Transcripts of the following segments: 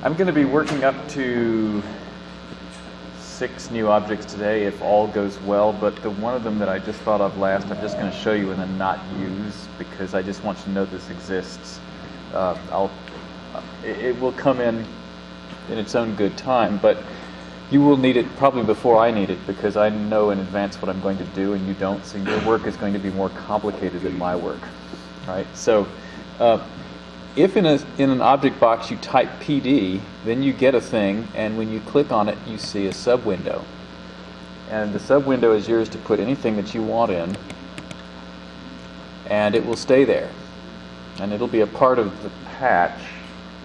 I'm going to be working up to six new objects today if all goes well, but the one of them that I just thought of last, I'm just going to show you and then not use because I just want you to know this exists. Uh, I'll, it, it will come in in its own good time, but you will need it probably before I need it because I know in advance what I'm going to do and you don't, so your work is going to be more complicated than my work, right? So uh, if in, a, in an object box you type PD, then you get a thing, and when you click on it, you see a sub window. And the sub window is yours to put anything that you want in, and it will stay there. And it'll be a part of the patch.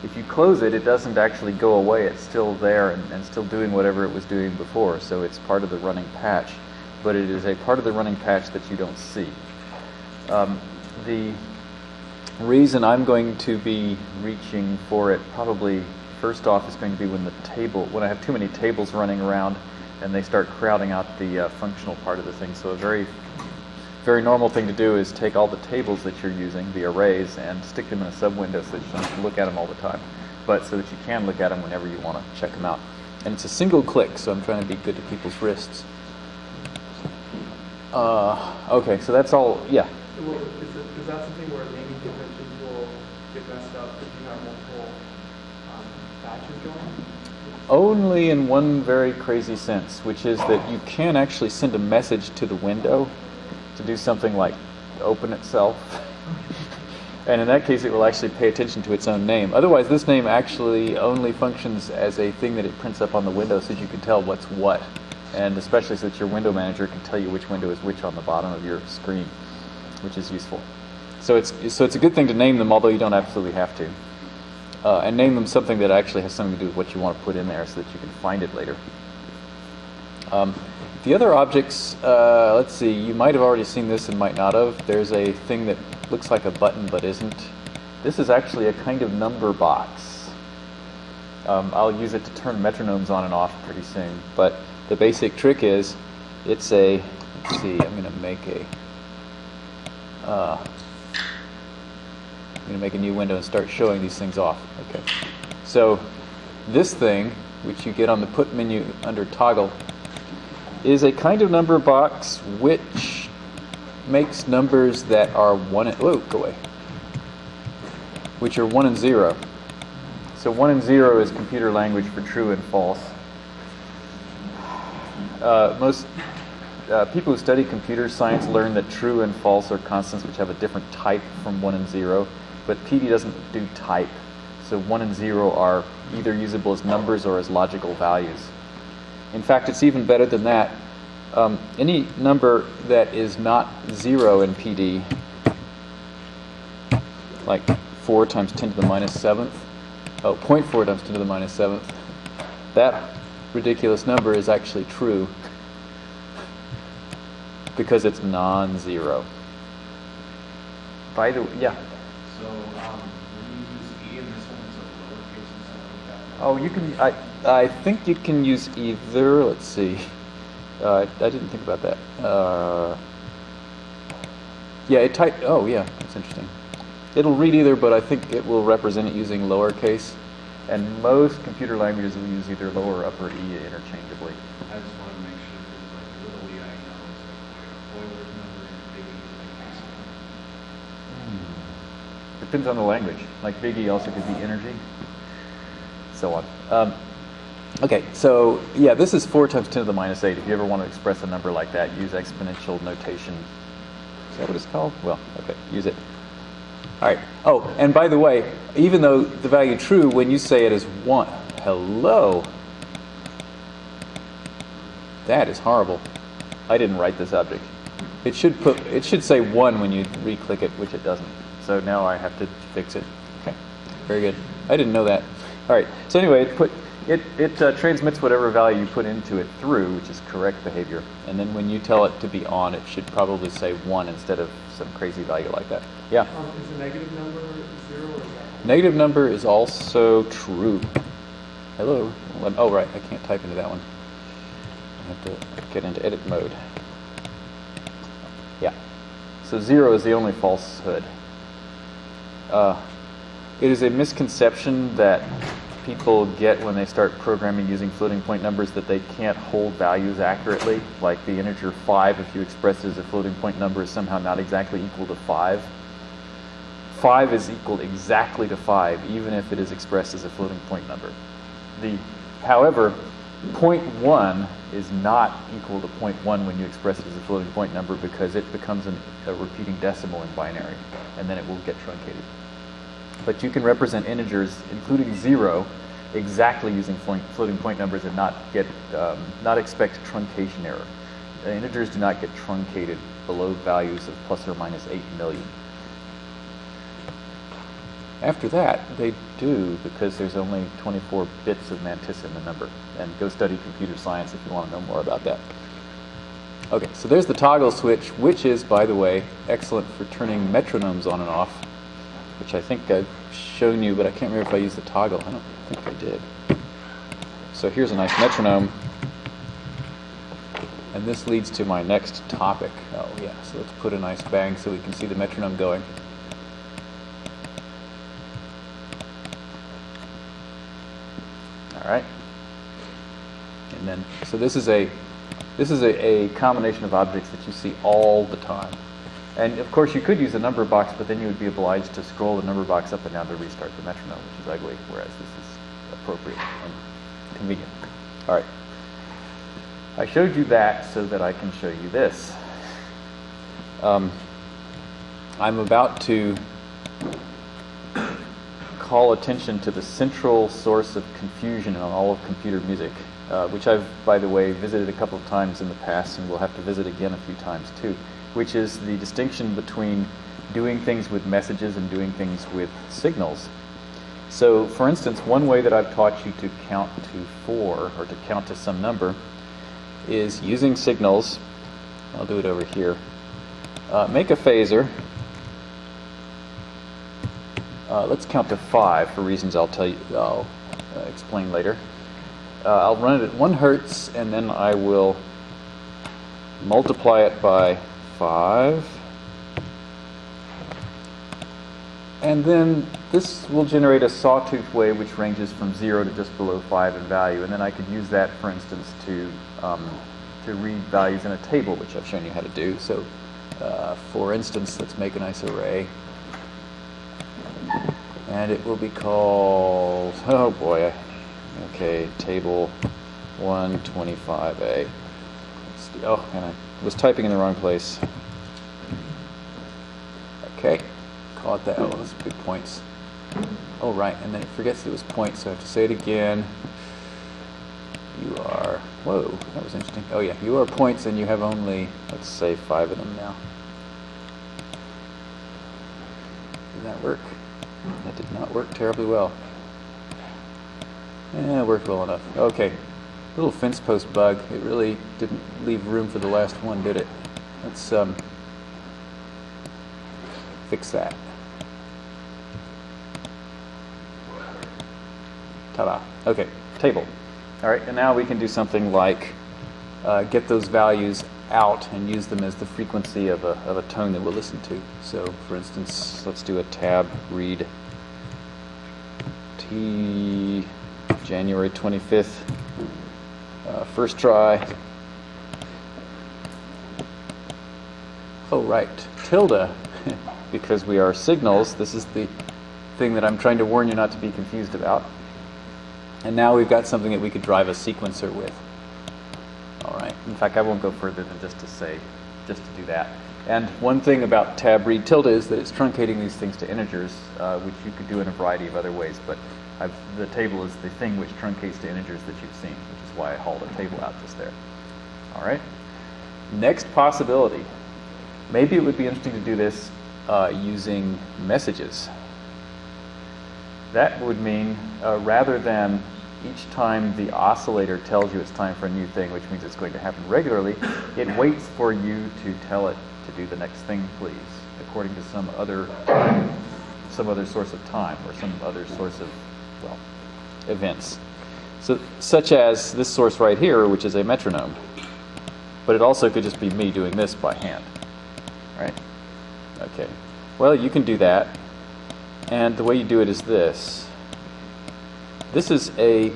If you close it, it doesn't actually go away. It's still there and, and still doing whatever it was doing before. So it's part of the running patch. But it is a part of the running patch that you don't see. Um, the reason I'm going to be reaching for it probably first off is going to be when the table, when I have too many tables running around and they start crowding out the uh, functional part of the thing. So a very, very normal thing to do is take all the tables that you're using, the arrays, and stick them in a sub-window so that you don't have to look at them all the time, but so that you can look at them whenever you want to check them out. And it's a single click, so I'm trying to be good to people's wrists. Uh, okay, so that's all, yeah. Well, is, it, is that something where naming conventions will get messed up if you have multiple um, patches going? Only in one very crazy sense, which is that you can actually send a message to the window to do something like open itself. and in that case, it will actually pay attention to its own name. Otherwise, this name actually only functions as a thing that it prints up on the window so that you can tell what's what. And especially so that your window manager can tell you which window is which on the bottom of your screen, which is useful. So it's, so it's a good thing to name them, although you don't absolutely have to. Uh, and name them something that actually has something to do with what you want to put in there so that you can find it later. Um, the other objects, uh, let's see, you might have already seen this and might not have. There's a thing that looks like a button but isn't. This is actually a kind of number box. Um, I'll use it to turn metronomes on and off pretty soon. But the basic trick is it's a, let's see, I'm going to make a, uh, I'm going to make a new window and start showing these things off. Okay. So this thing, which you get on the put menu under toggle, is a kind of number box which makes numbers that are one and, whoa, go away, which are one and zero. So one and zero is computer language for true and false. Uh, most uh, people who study computer science learn that true and false are constants which have a different type from one and zero, but PD doesn't do type. So one and zero are either usable as numbers or as logical values. In fact, it's even better than that. Um, any number that is not zero in PD, like 4 times 10 to the minus 7th, oh, 0.4 times 10 to the minus 7th, that ridiculous number is actually true because it's non-zero. By the way, yeah. So, um, when you use E in this one, it's a lowercase instead of capital? Oh, you can. I I think you can use either. Let's see. Uh, I didn't think about that. Uh, yeah, it type. Oh, yeah, that's interesting. It'll read either, but I think it will represent it using lowercase. And most computer languages will use either lower or upper e interchangeably. I just wanted to make sure, because like the little E I know is like Euler's number and big E is like Maxwell. Depends on the language. Like Big E also could be energy, so on. Um, okay, so yeah, this is 4 times 10 to the minus 8. If you ever want to express a number like that, use exponential notation. Is that what it's called? Well, okay, use it. All right. Oh, and by the way, even though the value true, when you say it is 1, hello, that is horrible. I didn't write this object. It should put it should say 1 when you re-click it, which it doesn't. So now I have to fix it. Okay. Very good. I didn't know that. All right. So anyway, it put it it uh, transmits whatever value you put into it through, which is correct behavior. And then when you tell it to be on, it should probably say 1 instead of some crazy value like that. Yeah. Um, is the negative number zero or is that? Negative number is also true. Hello. Oh, right. I can't type into that one. I have to get into edit mode. Yeah. So zero is the only falsehood. Uh, it is a misconception that people get when they start programming using floating point numbers that they can't hold values accurately. Like the integer 5, if you express it as a floating point number, is somehow not exactly equal to 5. 5 is equal exactly to 5, even if it is expressed as a floating point number. The, however, point 1 is not equal to point 1 when you express it as a floating point number because it becomes an, a repeating decimal in binary, and then it will get truncated. But you can represent integers, including 0, exactly using floating point numbers and not get um, not expect truncation error. Uh, integers do not get truncated below values of plus or minus 8 million. After that, they do because there's only 24 bits of mantissa in the number. And go study computer science if you want to know more about that. Okay, so there's the toggle switch, which is, by the way, excellent for turning metronomes on and off, which I think I've shown you, but I can't remember if I used the toggle. I don't think I did. So here's a nice metronome. And this leads to my next topic. Oh, yeah, so let's put a nice bang so we can see the metronome going. All right. And then, so this is a this is a, a combination of objects that you see all the time. And of course, you could use a number box, but then you would be obliged to scroll the number box up and down to restart the metronome, which is ugly, whereas this is appropriate and convenient. All right. I showed you that so that I can show you this. Um, I'm about to call attention to the central source of confusion in all of computer music, uh, which I've, by the way, visited a couple of times in the past and will have to visit again a few times too, which is the distinction between doing things with messages and doing things with signals. So, for instance, one way that I've taught you to count to four or to count to some number is using signals. I'll do it over here. Uh, make a phasor. uh, let's count to five for reasons I'll tell you. I'll uh, explain later. Uh, I'll run it at one hertz, and then I will multiply it by five. And then this will generate a sawtooth wave which ranges from zero to just below five in value. And then I could use that, for instance, to um, to read values in a table, which I've shown you how to do. So, uh, for instance, let's make a nice array and it will be called, oh boy, okay, table 125A. Oh, and I was typing in the wrong place. Okay, call it that. Oh, those big points. Oh, right, and then it forgets it was points, so I have to say it again. You are, whoa, that was interesting. Oh yeah, you are points and you have only, let's say, five of them now. Did that work? That did not work terribly well. Yeah, it worked well enough. Okay, little fence post bug. It really didn't leave room for the last one, did it? Let's um, fix that. Ta-da. Okay, table. All right, and now we can do something like uh, get those values out and use them as the frequency of a, of a tone that we'll listen to. So for instance, let's do a tab read T January 25th, uh, first try. Oh, right, tilde, because we are signals. This is the thing that I'm trying to warn you not to be confused about. And now we've got something that we could drive a sequencer with. All right. In fact, I won't go further than just to say, just to do that. And one thing about tab read tilde is that it's truncating these things to integers, uh, which you could do in a variety of other ways. But I've, the table is the thing which truncates to integers that you've seen, why I hauled a table out just there. All right. Next possibility. Maybe it would be interesting to do this uh, using messages. That would mean uh, rather than each time the oscillator tells you it's time for a new thing, which means it's going to happen regularly, it waits for you to tell it to do the next thing, please, according to some other some other source of time or some other source of well events. So, such as this source right here, which is a metronome. But it also could just be me doing this by hand. Right? Okay. Well, you can do that. And the way you do it is this. this is a,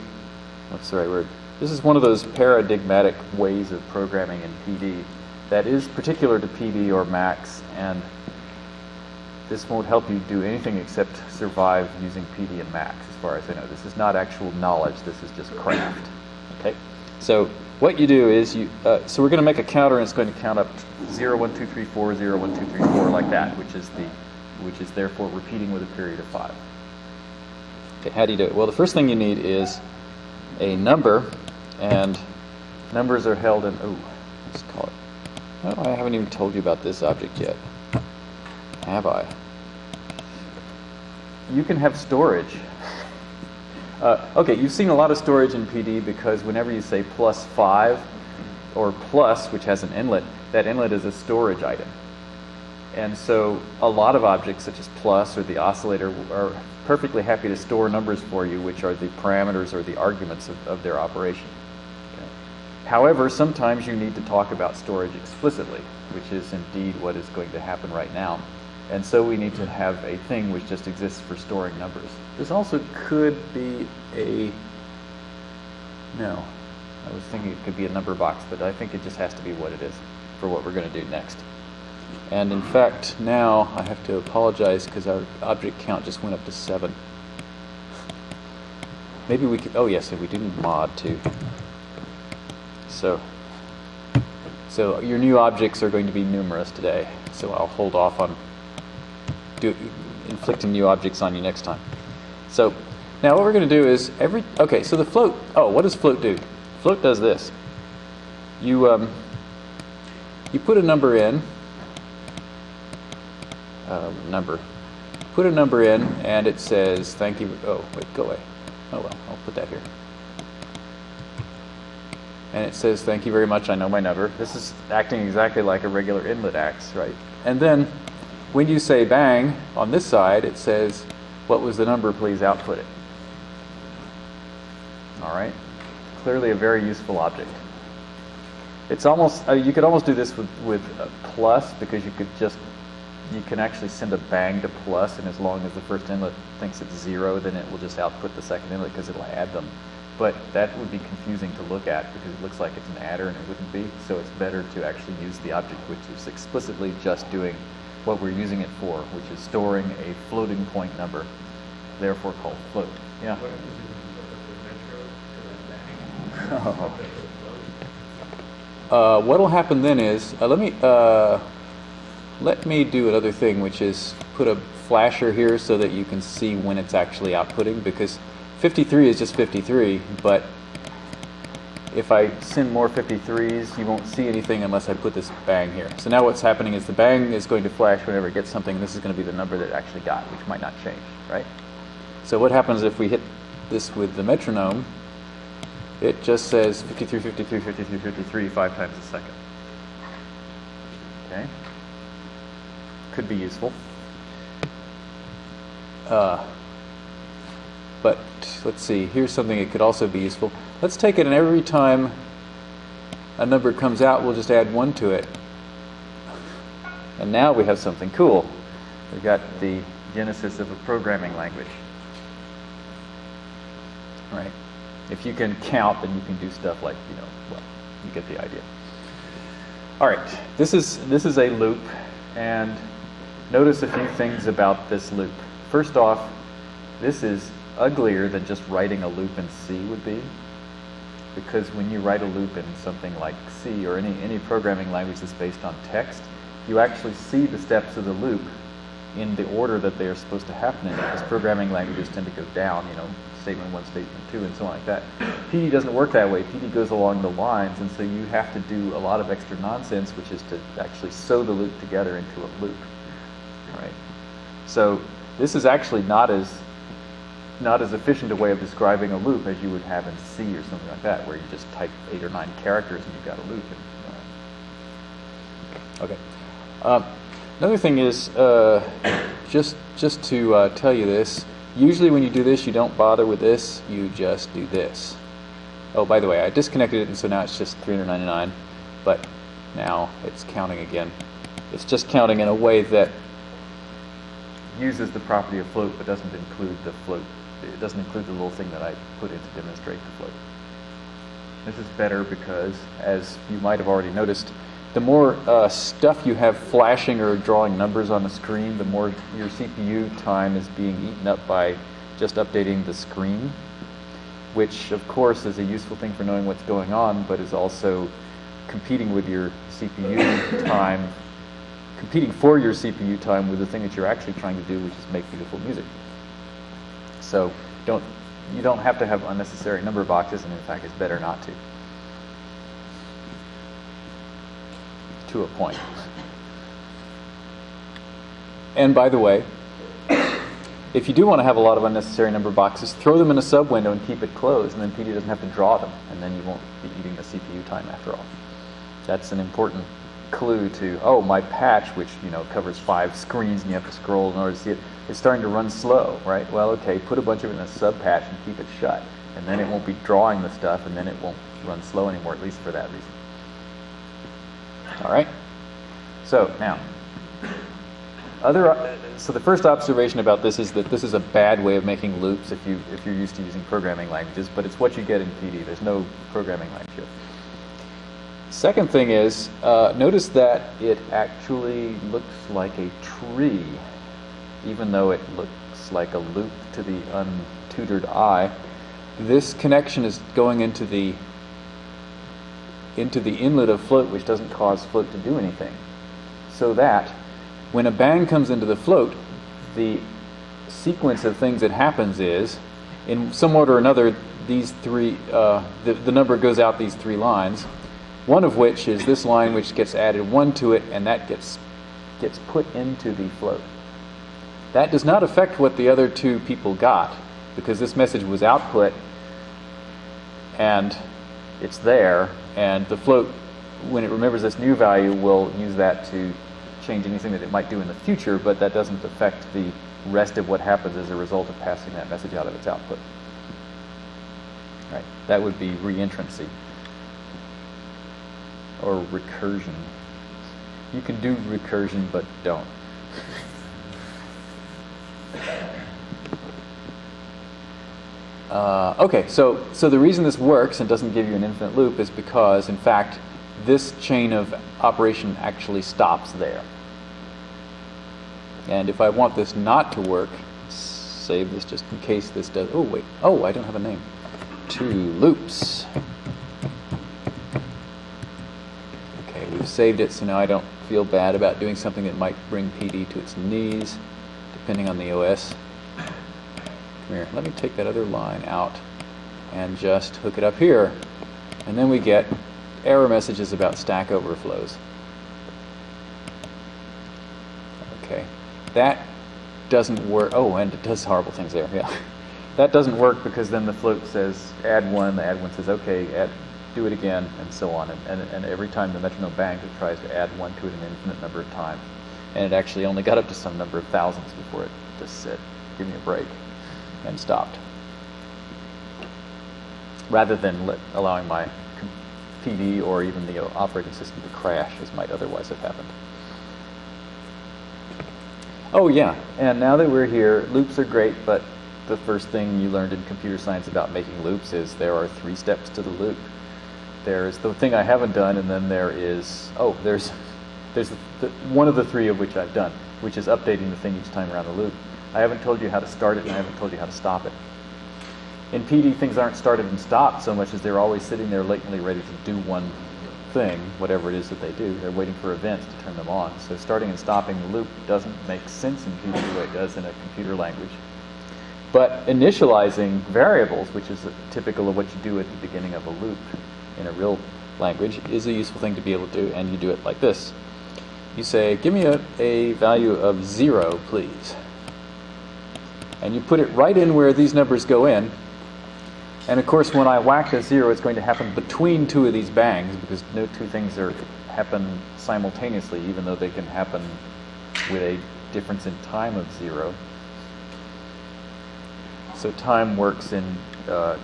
what's the right word? This is one of those paradigmatic ways of programming in PD that is particular to PD or Max, and this won't help you do anything except survive using PD and Max, as far as I know. This is not actual knowledge, this is just craft. Okay? So what you do is you, uh, so we're going to make a counter and it's going to count up 0, 1, 2, 3, 4, 0, 1, 2, 3, 4, like that, which is the, which is therefore repeating with a period of 5. Okay, how do you do it? Well, the first thing you need is a number, and numbers are held in, oh, let's call it, oh, I haven't even told you about this object yet. Have I? You can have storage. Uh, okay, you've seen a lot of storage in PD because whenever you say plus 5 or plus, which has an inlet, that inlet is a storage item. And so a lot of objects such as plus or the oscillator are perfectly happy to store numbers for you, which are the parameters or the arguments of, of their operation. Okay. However, sometimes you need to talk about storage explicitly, which is indeed what is going to happen right now. And so we need to have a thing which just exists for storing numbers. This also could be a, no, I was thinking it could be a number box, but I think it just has to be what it is for what we're going to do next. And in fact, now I have to apologize because our object count just went up to seven. Maybe we could, oh yes, we do need mod too. So, so your new objects are going to be numerous today, so I'll hold off on do, inflicting new objects on you next time. So now what we're going to do is every, okay, so the float, oh, what does float do? Float does this. You, um, you put a number in, um, number, put a number in and it says, thank you, oh, wait, go away. Oh well, I'll put that here. And it says, thank you very much, I know my number. This is acting exactly like a regular inlet acts, right? And then when you say bang on this side, it says, what was the number, please output it. All right? Clearly a very useful object. It's almost, uh, you could almost do this with, with plus because you could just, you can actually send a bang to plus and as long as the first inlet thinks it's zero, then it will just output the second inlet because it'll add them. But that would be confusing to look at because it looks like it's an adder and it wouldn't be. So it's better to actually use the object which is explicitly just doing what we're using it for, which is storing a floating point number, therefore called float. Yeah. What if this is the metro to that bang? Uh, what'll happen then is, uh, let me uh, let me do another thing, which is put a flasher here so that you can see when it's actually outputting, because 53 is just 53, but if I send more 53s, you won't see anything unless I put this bang here. So now what's happening is the bang is going to flash whenever it gets something. This is going to be the number that it actually got, which might not change, right? So what happens if we hit this with the metronome? It just says 53, 53, 53, 53 five times a second. Okay? Could be useful. Uh, but let's see, here's something that could also be useful. Let's take it and every time a number comes out, we'll just add one to it. And now we have something cool. We've got the genesis of a programming language. Right? If you can count, then you can do stuff like, you know, well, you get the idea. All right, this is, this is a loop, and notice a few things about this loop. First off, this is uglier than just writing a loop in C would be, because when you write a loop in something like C or any, any programming language that's based on text, you actually see the steps of the loop in the order that they are supposed to happen in, because programming languages tend to go down, you know, statement one, statement two, and so on like that. PD doesn't work that way. PD goes along the lines, and so you have to do a lot of extra nonsense, which is to actually sew the loop together into a loop. Right? So this is actually not as not as efficient a way of describing a loop as you would have in C or something like that, where you just type eight or nine characters and you've got a loop. Uh, okay. Um, another thing is uh, just just to uh, tell you this. Usually, when you do this, you don't bother with this. You just do this. Oh, by the way, I disconnected it, and so now it's just 399. But now it's counting again. It's just counting in a way that uses the property of float but doesn't include the float. It doesn't include the little thing that I put in to demonstrate the float. This is better because, as you might have already noticed, the more uh, stuff you have flashing or drawing numbers on the screen, the more your CPU time is being eaten up by just updating the screen, which of course is a useful thing for knowing what's going on, but is also competing with your CPU time, competing for your CPU time with the thing that you're actually trying to do, which is make beautiful music. So don't you don't have to have unnecessary number boxes, and in fact, it's better not to. To a point. And by the way, if you do want to have a lot of unnecessary number boxes, throw them in a sub window and keep it closed, and then PD doesn't have to draw them, and then you won't be eating the CPU time after all. That's an important clue to, oh, my patch, which you know covers five screens and you have to scroll in order to see it, is starting to run slow, right? Well, okay, put a bunch of it in a sub patch and keep it shut, and then it won't be drawing the stuff, and then it won't run slow anymore, at least for that reason. All right. So now, other. So the first observation about this is that this is a bad way of making loops if you if you're used to using programming languages, but it's what you get in PD. There's no programming language here. Second thing is, uh, notice that it actually looks like a tree, even though it looks like a loop to the untutored eye. This connection is going into the into the inlet of float, which doesn't cause float to do anything. So that when a bang comes into the float, the sequence of things that happens is, in some order or another, these three, uh, the, the number goes out these three lines one of which is this line which gets added one to it and that gets gets put into the float. That does not affect what the other two people got because this message was output and it's there and the float when it remembers this new value will use that to change anything that it might do in the future but that doesn't affect the rest of what happens as a result of passing that message out of its output. Right. That would be reentrancy or recursion. You can do recursion, but don't. Uh, okay, so, so the reason this works and doesn't give you an infinite loop is because, in fact, this chain of operation actually stops there. And if I want this not to work, save this just in case this does. Oh, wait. Oh, I don't have a name. Two loops. Okay, we've saved it, so now I don't feel bad about doing something that might bring PD to its knees, depending on the OS. Come here, let me take that other line out and just hook it up here. And then we get error messages about stack overflows. Okay, that doesn't work. Oh, and it does horrible things there, yeah. That doesn't work because then the float says add one, the add one says okay, add do it again, and so on. And, and, and every time the metronome bangs, it tries to add one to it an infinite number of times. And it actually only got up to some number of thousands before it just said, give me a break, and stopped. Rather than let, allowing my PD or even the operating system to crash, as might otherwise have happened. Oh yeah, and now that we're here, loops are great, but the first thing you learned in computer science about making loops is there are three steps to the loop there's the thing I haven't done, and then there is oh, there's there's the, one of the three of which I've done, which is updating the thing each time around the loop. I haven't told you how to start it, and I haven't told you how to stop it. In PD, things aren't started and stopped so much as they're always sitting there latently ready to do one thing, whatever it is that they do. They're waiting for events to turn them on. So starting and stopping the loop doesn't make sense in PD the way it does in a computer language. But initializing variables, which is typical of what you do at the beginning of a loop, in a real language is a useful thing to be able to do, and you do it like this. You say, give me a, a value of zero, please. And you put it right in where these numbers go in. And of course, when I whack a zero, it's going to happen between two of these bangs because no two things are happen simultaneously, even though they can happen with a difference in time of zero. So time works in uh,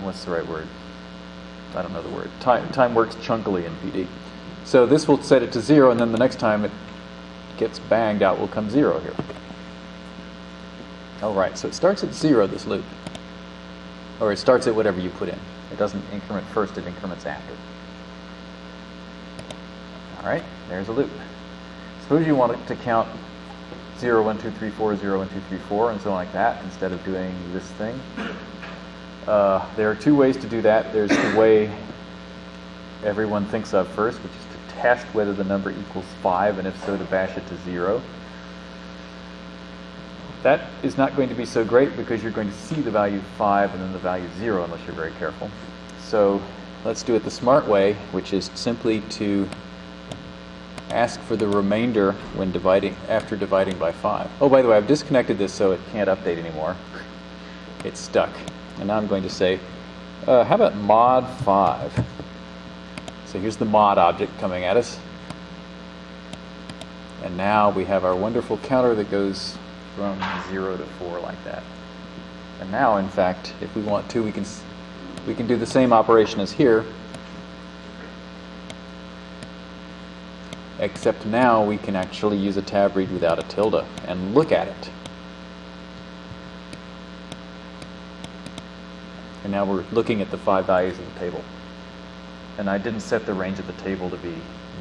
what's the right word? I don't know the word. Time, time works chunkily in PD. So this will set it to zero, and then the next time it gets banged, out will come 0 here. All right, so it starts at 0, this loop. Or it starts at whatever you put in. It doesn't increment first, it increments after. All right, there's a loop. Suppose you want it to count 0, 1, 2, 3, 4, 0, 1, 2, 3, 4, and so on like that, instead of doing this thing. Uh, there are two ways to do that. There's the way everyone thinks of first, which is test whether the number equals 5, and if so, to bash it to 0. That is not going to be so great because you're going to see the value 5 and then the value 0 unless you're very careful. So let's do it the smart way, which is simply to ask for the remainder when dividing after dividing by 5. Oh, by the way, I've disconnected this so it can't update anymore. It's stuck. And now I'm going to say, uh, how about mod 5? So here's the mod object coming at us. And now we have our wonderful counter that goes from 0 to 4 like that. And now, in fact, if we want to, we can, we can do the same operation as here, except now we can actually use a tab read without a tilde and look at it. And now we're looking at the five values of the table. And I didn't set the range of the table to be,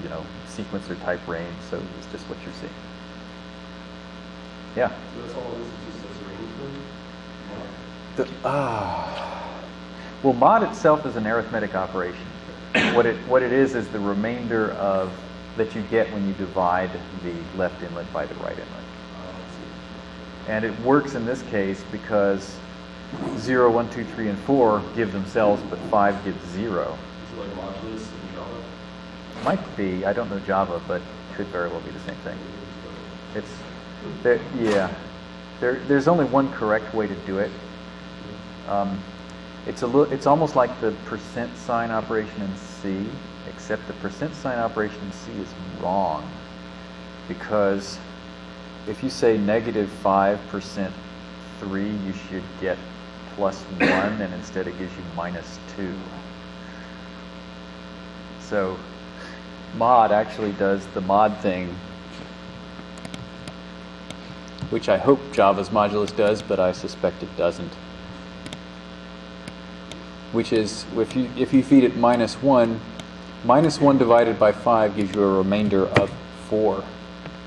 you know, sequencer type range, so it's just what you're seeing. Yeah. So that's all this is just as a range The, ah. Well, mod itself is an arithmetic operation. what it what it is is the remainder of that you get when you divide the left inlet by the right inlet. And it works in this case because 0, 1, 2, 3, and 4 give themselves, but 5 gives 0. Is it like modulus in Java? Might be, I don't know Java, but could very well be the same thing. It's, there, yeah, there, there's only one correct way to do it. Um, it's a little, it's almost like the percent sign operation in C, except the percent sign operation in C is wrong because if you say negative 5% 3, you should get plus 1, and instead it gives you minus 2. So mod actually does the mod thing, which I hope Java's modulus does, but I suspect it doesn't. Which is, if you, if you feed it minus 1, minus 1 divided by 5 gives you a remainder of 4.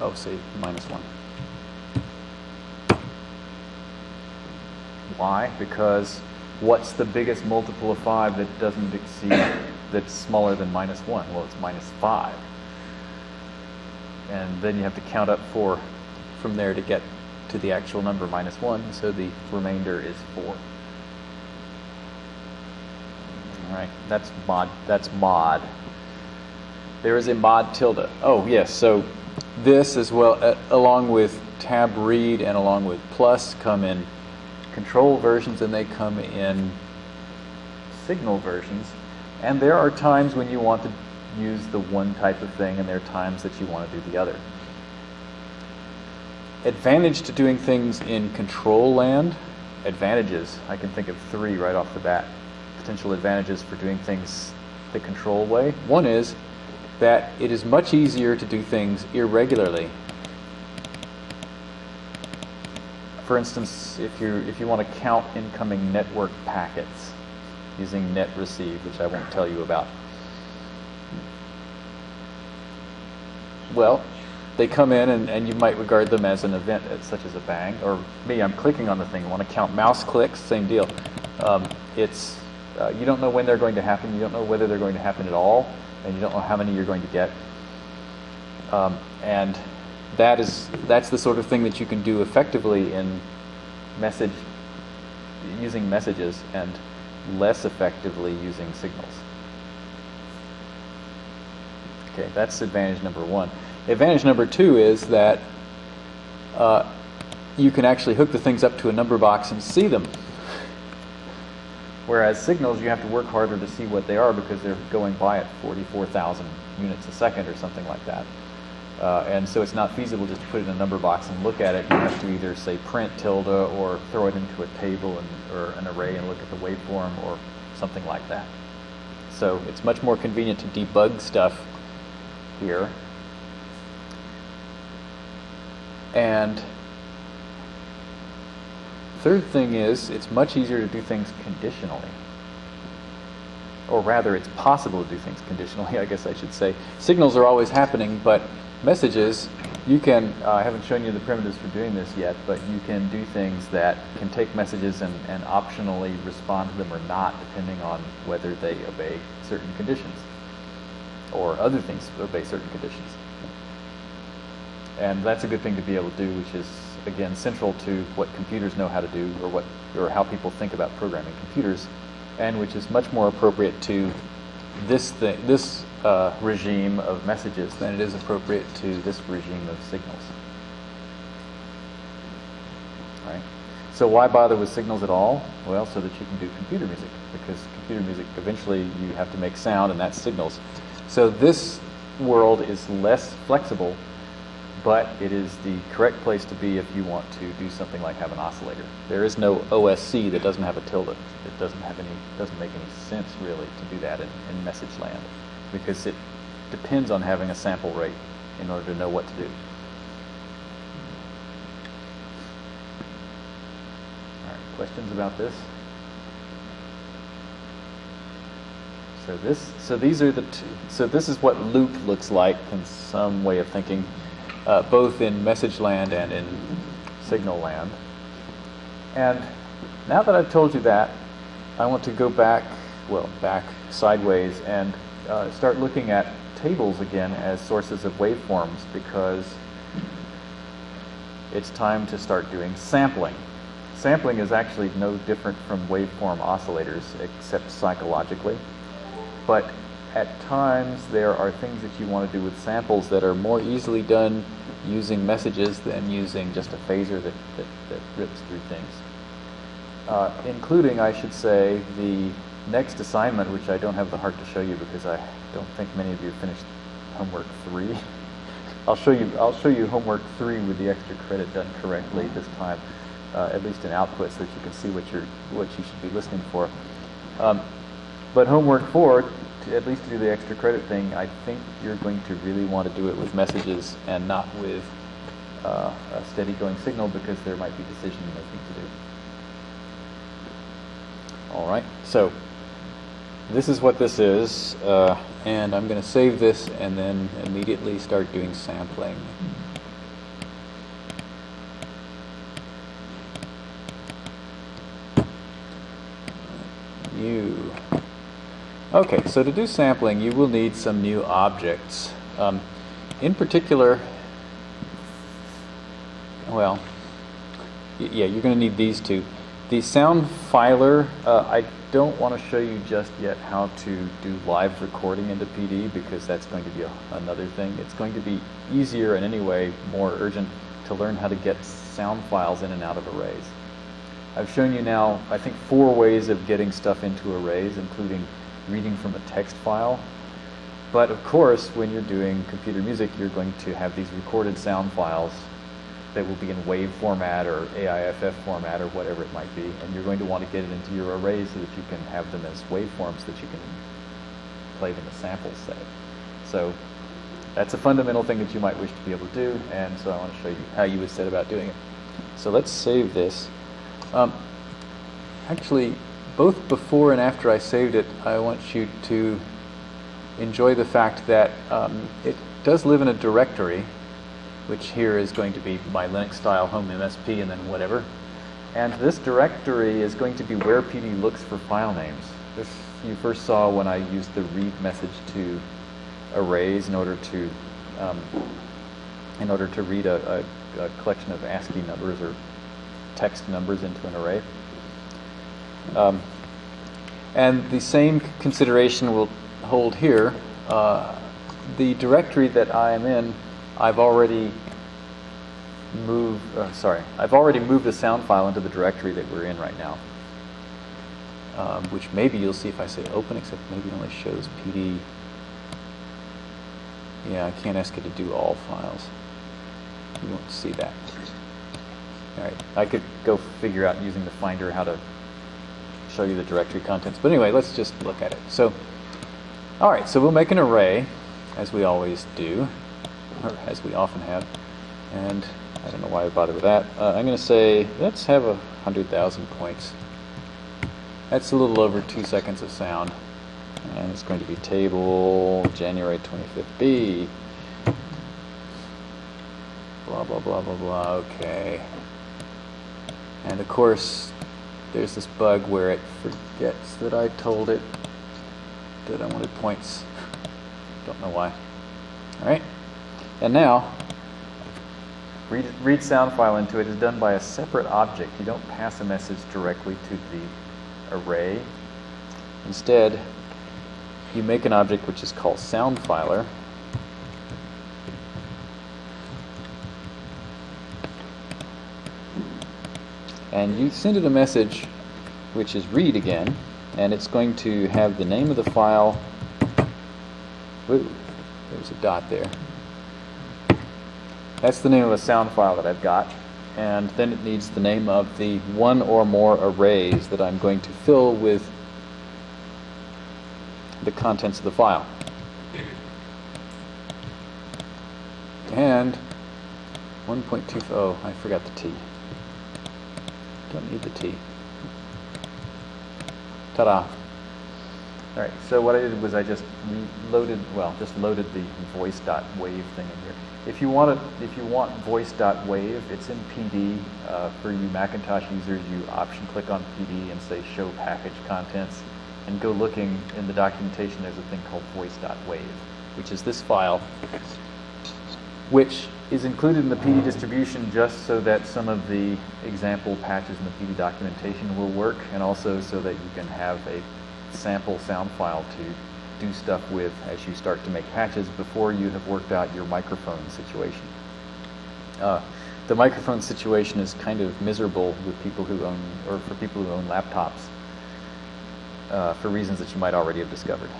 Oh, say minus 1. Why? Because what's the biggest multiple of 5 that doesn't exceed, that's smaller than minus 1? Well, it's minus 5. And then you have to count up 4 from there to get to the actual number minus 1, so the remainder is 4. All right, that's mod. That's mod. There is a mod tilde. Oh, yes, so this as well, uh, along with tab read and along with plus, come in control versions and they come in signal versions. And there are times when you want to use the one type of thing, and there are times that you want to do the other. Advantage to doing things in control land, advantages, I can think of three right off the bat. Potential advantages for doing things the control way. One is that it is much easier to do things irregularly. For instance, if you if you want to count incoming network packets using net receive, which I won't tell you about. Well, they come in and, and you might regard them as an event such as a bang. Or me, I'm clicking on the thing. I want to count mouse clicks, same deal. Um, it's uh, you don't know when they're going to happen. You don't know whether they're going to happen at all, and you don't know how many you're going to get. Um, and that is that's the sort of thing that you can do effectively in message using messages and less effectively using signals. Okay, that's advantage number one. Advantage number two is that uh, you can actually hook the things up to a number box and see them. Whereas signals, you have to work harder to see what they are because they're going by at 44,000 units a second or something like that. Uh, and so it's not feasible just to put it in a number box and look at it. You have to either say print tilde or throw it into a table and, or an array and look at the waveform or something like that. So it's much more convenient to debug stuff here. And third thing is, it's much easier to do things conditionally. Or rather, it's possible to do things conditionally, I guess I should say. Signals are always happening, but messages, you can, uh, I haven't shown you the primitives for doing this yet, but you can do things that can take messages and, and optionally respond to them or not, depending on whether they obey certain conditions or other things obey certain conditions. And that's a good thing to be able to do, which is again central to what computers know how to do, or what or how people think about programming computers, and which is much more appropriate to this thing, this uh, regime of messages than it is appropriate to this regime of signals. Right. So why bother with signals at all? Well, so that you can do computer music, because computer music eventually you have to make sound, and that's signals. So this world is less flexible but it is the correct place to be if you want to do something like have an oscillator. There is no OSC that doesn't have a tilde. It doesn't have any doesn't make any sense really to do that in, in message land because it depends on having a sample rate in order to know what to do. All right, questions about this? So this, so these are the two. So this is what loop looks like in some way of thinking uh, both in message land and in signal land. And now that I've told you that, I want to go back, well, back sideways and uh, start looking at tables again as sources of waveforms because it's time to start doing sampling. Sampling is actually no different from waveform oscillators except psychologically. But at times there are things that you want to do with samples that are more easily done using messages than using just a phasor that, that, that rips through things. Uh, including, I should say, the next assignment, which I don't have the heart to show you because I don't think many of you finished homework three. I'll show you. I'll show you homework three with the extra credit done correctly this time, uh, at least in output, so that you can see what you're what you should be listening for. Um, but homework four, at least to do the extra credit thing, I think you're going to really want to do it with messages and not with uh, a steady going signal because there might be decision making to do. All right, so this is what this is, uh, and I'm going to save this and then immediately start doing sampling. New. Okay, so to do sampling, you will need some new objects. Um, in particular, well, yeah, you're going to need these two. The sound filer, uh, I don't want to show you just yet how to do live recording into PD because that's going to be a, another thing. It's going to be easier and anyway more urgent to learn how to get sound files in and out of arrays. I've shown you now, I think, four ways of getting stuff into arrays, including reading from a text file. But of course, when you're doing computer music, you're going to have these recorded sound files that will be in WAV format or AIFF format or whatever it might be, and you're going to want to get it into your arrays so that you can have them as waveforms that you can play them as samples, say. So that's a fundamental thing that you might wish to be able to do, and so I want to show you how you would set about doing it. So let's save this. Um, actually, both before and after I saved it, I want you to enjoy the fact that um, it does live in a directory, which here is going to be my Linux style home MSP and then whatever. And this directory is going to be where PD looks for file names. This you first saw when I used the read message to arrays in order to um, in order to read a, a, a collection of ASCII numbers or text numbers into an array. Um, and the same consideration will hold here. Uh, the directory that I am in, I've already moved, uh, sorry, I've already moved a sound file into the directory that we're in right now. Um, which maybe you'll see if I say open, except maybe it only shows PD. Yeah, I can't ask it to do all files. You won't see that. All right, I could go figure out using the Finder how to show you the directory contents. But anyway, let's just look at it. So, all right, so we'll make an array, as we always do, or as we often have. And I don't know why I bothered with that. Uh, I'm going to say, let's have a 100,000 points. That's a little over two seconds of sound. And it's going to be table January 25th B. Blah, blah, blah, blah, blah. Okay. And of course, there's this bug where it forgets that I told it that I wanted points. Don't know why. All right. And now, read, read sound file into it is done by a separate object. You don't pass a message directly to the array. Instead, you make an object which is called soundfiler. And you send it a message which is read again, and it's going to have the name of the file. Ooh, there's a dot there. That's the name of a sound file that I've got. And then it needs the name of the one or more arrays that I'm going to fill with the contents of the file. And 1.2, oh, I forgot the T. Don't need the T. Ta-da. All right, so what I did was I just loaded, well, just loaded the voice.wave thing in here. If you want it, if you want voice.wave, it's in PD. Uh, for you Macintosh users, you option click on PD and say show package contents, and go looking in the documentation. There's a thing called voice.wave, which is this file, which is included in the PD distribution just so that some of the example patches in the PD documentation will work, and also so that you can have a sample sound file to do stuff with as you start to make patches before you have worked out your microphone situation. Uh, the microphone situation is kind of miserable with people who own, or for people who own laptops, uh, for reasons that you might already have discovered.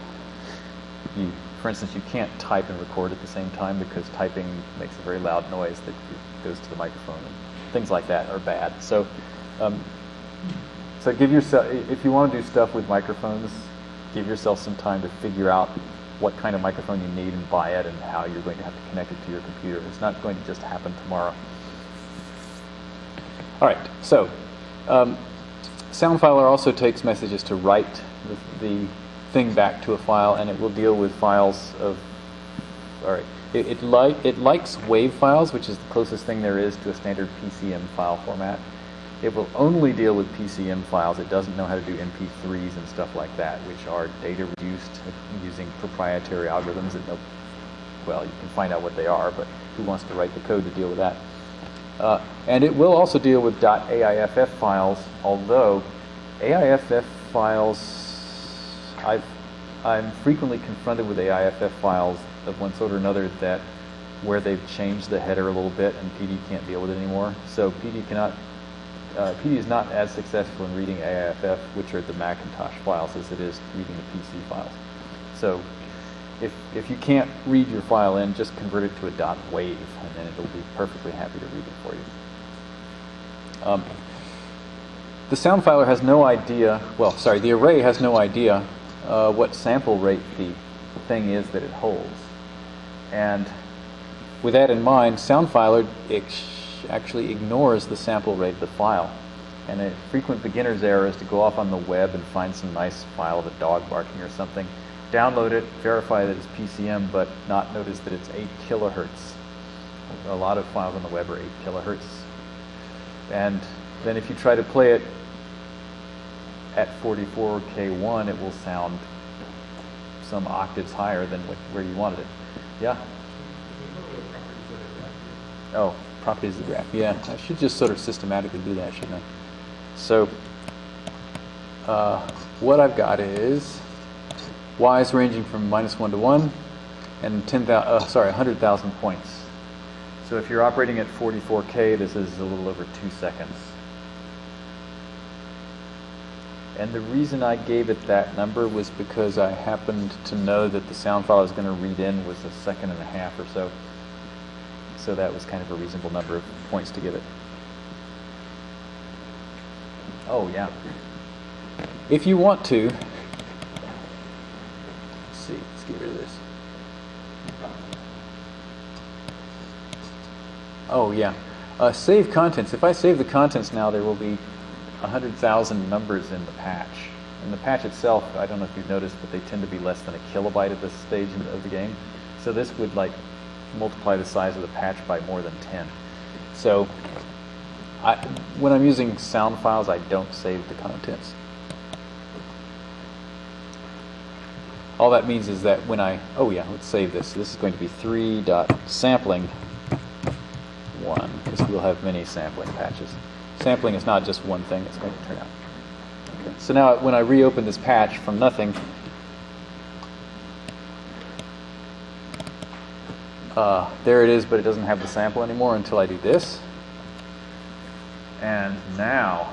You, for instance, you can't type and record at the same time because typing makes a very loud noise that goes to the microphone, and things like that are bad. So. Um, so give yourself, if you want to do stuff with microphones, give yourself some time to figure out what kind of microphone you need and buy it and how you're going to have to connect it to your computer. It's not going to just happen tomorrow. All right, so um, Soundfiler also takes messages to write the, the, thing back to a file, and it will deal with files of. All right, it it, li- it likes WAV files, which is the closest thing there is to a standard PCM file format. It will only deal with PCM files. It doesn't know how to do MP3s and stuff like that, which are data reduced using proprietary algorithms that well, you can find out what they are, but who wants to write the code to deal with that? Uh, and it will also deal with .aiff files, although AIFF files, I've, I'm frequently confronted with AIFF files of one sort or another that where they've changed the header a little bit and PD can't deal with it anymore. So PD cannot uh, PD is not as successful in reading AIFF, which are the Macintosh files, as it is reading the PC files. So if, if you can't read your file in, just convert it to a dot wave, and then it'll be perfectly happy to read it for you. Um, the soundfiler has no idea, well, sorry, the array has no idea uh, what sample rate the thing is that it holds. And with that in mind, sound actually ignores the sample rate of the file. And a frequent beginner's error is to go off on the web and find some nice file of a dog barking or something, download it, verify that it's PCM, but not notice that it's 8 kilohertz. A lot of files on the web are 8 kilohertz. And then if you try to play it at 44K1, it will sound some octaves higher than where you wanted it. Yeah? Oh, properties of the graph. Yeah, I should just sort of systematically do that, shouldn't I? So uh, what I've got is y is ranging from minus 1 to 1 and 10,000, uh, sorry, 100,000 points. So if you're operating at 44K, this is a little over 2 seconds. And the reason I gave it that number was because I happened to know that the sound file I was going to read in was a second and a half or so. So that was kind of a reasonable number of points to give it. Oh, yeah. If you want to, let's see, let's get rid of this. Oh, yeah. Uh, save contents. If I save the contents now, there will be 100,000 numbers in the patch. And the patch itself, I don't know if you've noticed, but they tend to be less than a kilobyte at this stage of the game. So this would like multiply the size of the patch by more than 10. So I, when I'm using sound files, I don't save the contents. All that means is that when I, oh yeah, let's save this. This is going to be 3 dot sampling 1, because we'll have many sampling patches. Sampling is not just one thing it's going to turn out. Okay. So now when I reopen this patch from nothing, uh, there it is, but it doesn't have the sample anymore until I do this. And now,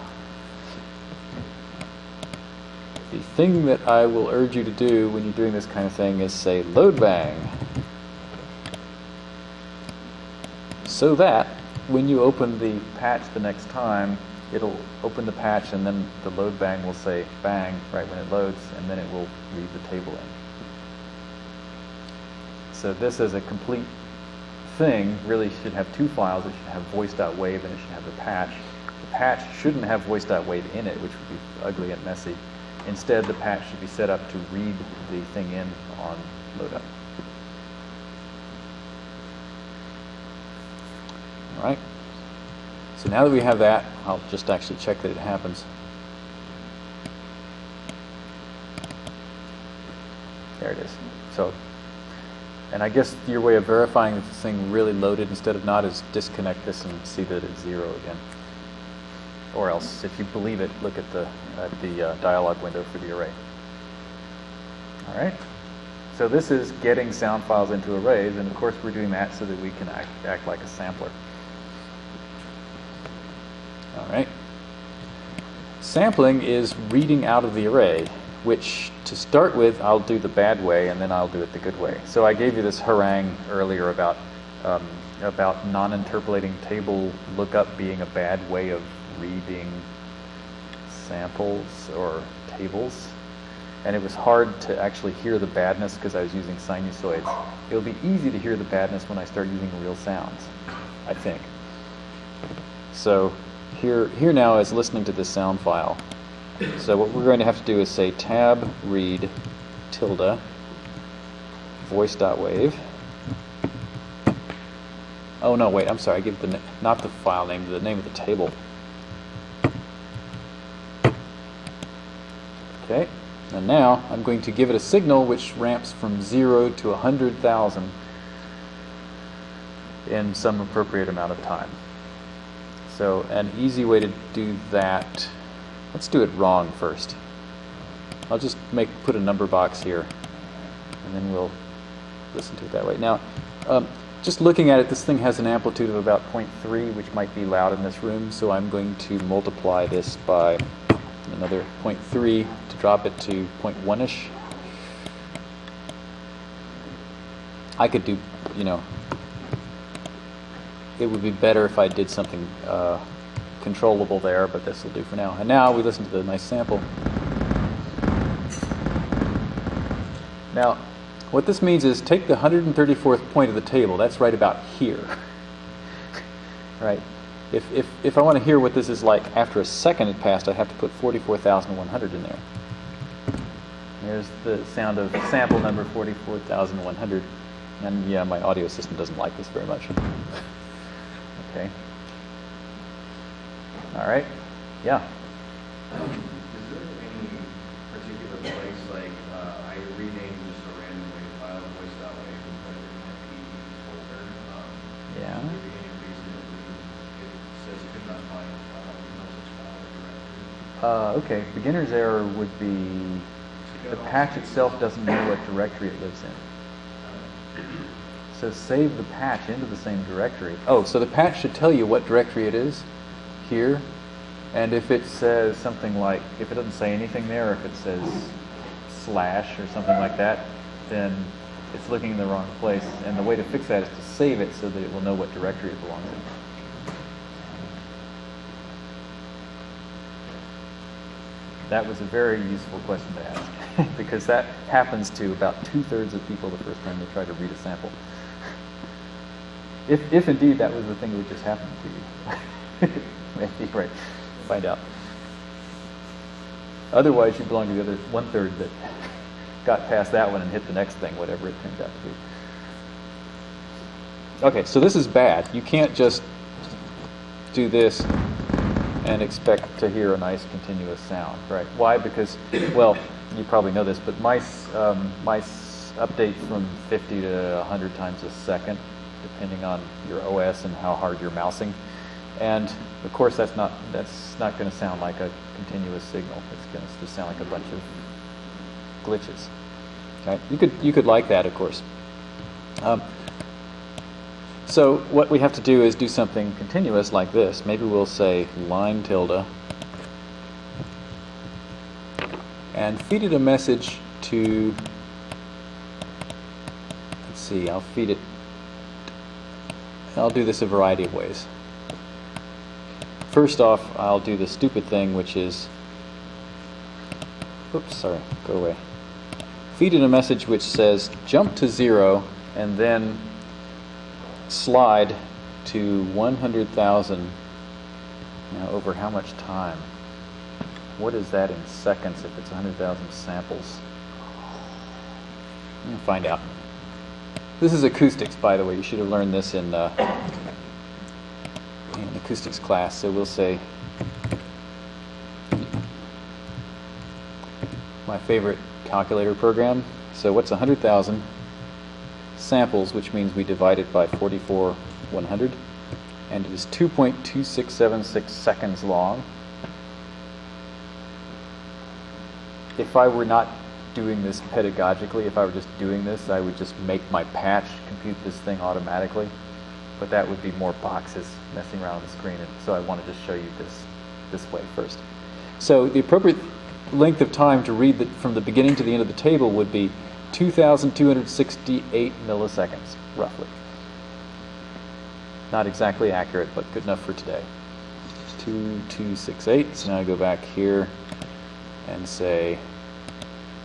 the thing that I will urge you to do when you're doing this kind of thing is say loadbang. So that when you open the patch the next time, it'll open the patch and then the loadbang will say bang right when it loads and then it will read the table in. So this is a complete thing really should have two files. It should have voice.wave and it should have the patch. The patch shouldn't have voice.wave in it, which would be ugly and messy. Instead, the patch should be set up to read the thing in on loadup. All right. So now that we have that, I'll just actually check that it happens. There it is. So, and I guess your way of verifying that this thing really loaded instead of not is disconnect this and see that it's zero again. Or else, if you believe it, look at the at the uh, dialog window for the array. All right. So this is getting sound files into arrays, and of course we're doing that so that we can act, act like a sampler. All right. Sampling is reading out of the array, which to start with, I'll do the bad way and then I'll do it the good way. So I gave you this harangue earlier about, um, about non-interpolating table lookup being a bad way of reading samples or tables. And it was hard to actually hear the badness because I was using sinusoids. It'll be easy to hear the badness when I start using real sounds, I think. So here, here now is listening to this sound file. So what we're going to have to do is say tab read tilde voice.wave. Oh no, wait, I'm sorry. I give the not the file name, the name of the table. Okay, and now I'm going to give it a signal which ramps from zero to a hundred thousand in some appropriate amount of time. So an easy way to do that, let's do it wrong first. I'll just make put a number box here, and then we'll listen to it that way. Now, um, just looking at it, this thing has an amplitude of about 0.3, which might be loud in this room, so I'm going to multiply this by another 0.3 to drop it to 0.1-ish. I could do, you know, it would be better if I did something uh, controllable there, but this will do for now. And now we listen to the nice sample. Now, what this means is take the 134th point of the table, that's right about here. right? If, if, if I want to hear what this is like after a second had passed, I have to put 44,100 in there. There's the sound of sample number 44,100. And yeah, my audio system doesn't like this very much. okay. All right. Yeah. Is there any particular place, like, uh, I renamed just a random wave file, voice.wave, and put it in my PD folder? um, Yeah. There any reason that it says could not find file, no such file directory? Uh, okay. Beginner's error would be the patch itself doesn't know what directory it lives in. So save the patch into the same directory. Oh, so the patch should tell you what directory it is here. And if it says something like, if it doesn't say anything there, or if it says slash or something like that, then it's looking in the wrong place. And the way to fix that is to save it so that it will know what directory it belongs in. That was a very useful question to ask because that happens to about two thirds of people the first time they try to read a sample. If, if indeed that was the thing that just happen to you. Right. Find out. Otherwise, you belong to the other one third that got past that one and hit the next thing, whatever it turned out to be. Okay, so this is bad. You can't just do this and expect to hear a nice continuous sound, right? Why? Because, well, you probably know this, but mice, um, mice update from 50 to 100 times a second, depending on your OS and how hard you're mousing. And of course, that's not that's not going to sound like a continuous signal. It's going to just sound like a bunch of glitches. Okay? You could you could like that, of course. Um, so what we have to do is do something continuous like this. Maybe we'll say line tilde and feed it a message to. Let's see. I'll feed it. I'll do this a variety of ways. First off, I'll do the stupid thing, which is, oops, sorry, go away. Feed in a message which says jump to zero and then slide to 100,000. Now, over how much time? What is that in seconds if it's 100,000 samples? Find out. This is acoustics, by the way. You should have learned this in. Uh, in acoustics class, so we'll say my favorite calculator program. So what's 100,000 samples, which means we divide it by 44 100, and it is 2.2676 seconds long. If I were not doing this pedagogically, if I were just doing this, I would just make my patch compute this thing automatically but that would be more boxes messing around on the screen. And so I wanted to show you this this way first. So the appropriate length of time to read the, from the beginning to the end of the table would be 2,268 milliseconds, roughly. Not exactly accurate, but good enough for today. 2268. So now I go back here and say,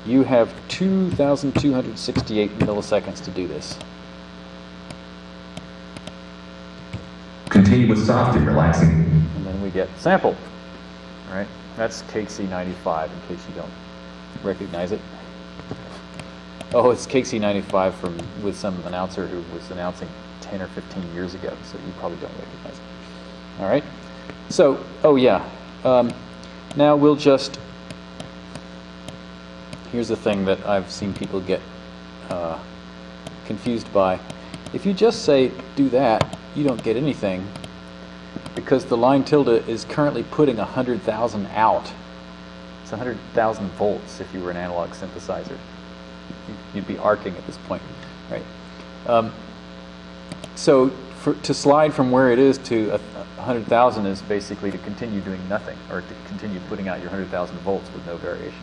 you have 2,268 milliseconds to do this. Continue with soft and relaxing. And then we get sample. All right, that's KC95 in case you don't recognize it. Oh, it's KC95 from with some announcer who was announcing 10 or 15 years ago, so you probably don't recognize it. All right. So, oh yeah. Um, now we'll just. Here's the thing that I've seen people get uh, confused by. If you just say do that, you don't get anything because the line tilde is currently putting 100,000 out. It's 100,000 volts if you were an analog synthesizer. You'd be arcing at this point, right? Um, so for, to slide from where it is to 100,000 is basically to continue doing nothing or to continue putting out your 100,000 volts with no variation.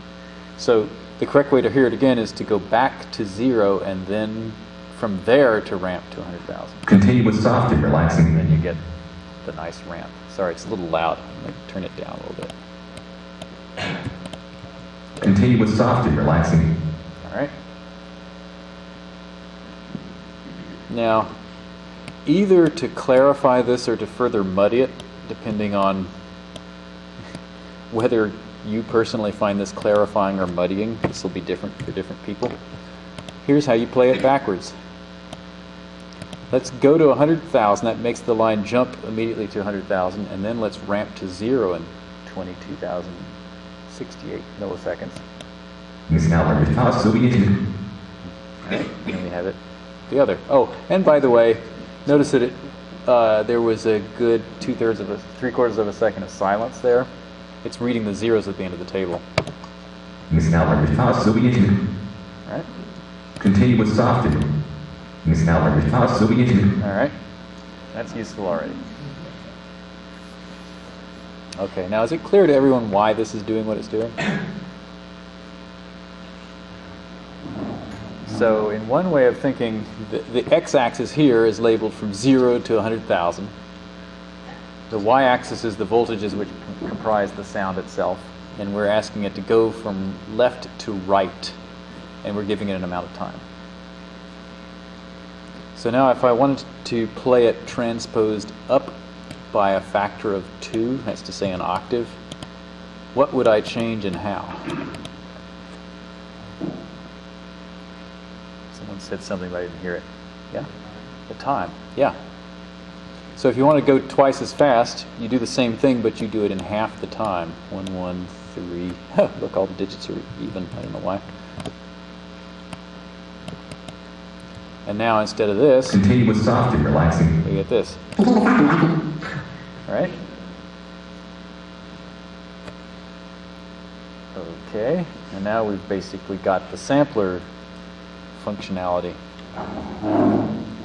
So the correct way to hear it again is to go back to zero and then from there to ramp to 100,000. Continue with soft and relaxing. And then you get the nice ramp. Sorry, it's a little loud. I'm going to turn it down a little bit. Continue with soft and relaxing. All right. Now, either to clarify this or to further muddy it, depending on whether you personally find this clarifying or muddying, this will be different for different people. Here's how you play it backwards. Let's go to 100,000. That makes the line jump immediately to 100,000. And then let's ramp to zero in 22,068 milliseconds. Right, and then we need to... And we have it the other. Oh, and by the way, notice that it, uh, there was a good two thirds of a, three quarters of a second of silence there. It's reading the zeros at the end of the table. It's now 100,000, so we need to... Right? Continue with soft all right, that's useful already. Okay, now is it clear to everyone why this is doing what it's doing? So in one way of thinking, the, the x-axis here is labeled from 0 to 100,000. The y-axis is the voltages which comprise the sound itself, and we're asking it to go from left to right, and we're giving it an amount of time. So now if I wanted to play it transposed up by a factor of two, that's to say an octave, what would I change and how? Someone said something, but I didn't hear it. Yeah? The time. Yeah. So if you want to go twice as fast, you do the same thing, but you do it in half the time. One, one, three. Look, all the digits are even. I don't know why. And now instead of this, Continue with soft and relaxing. we get this. All right? Okay, and now we've basically got the sampler functionality.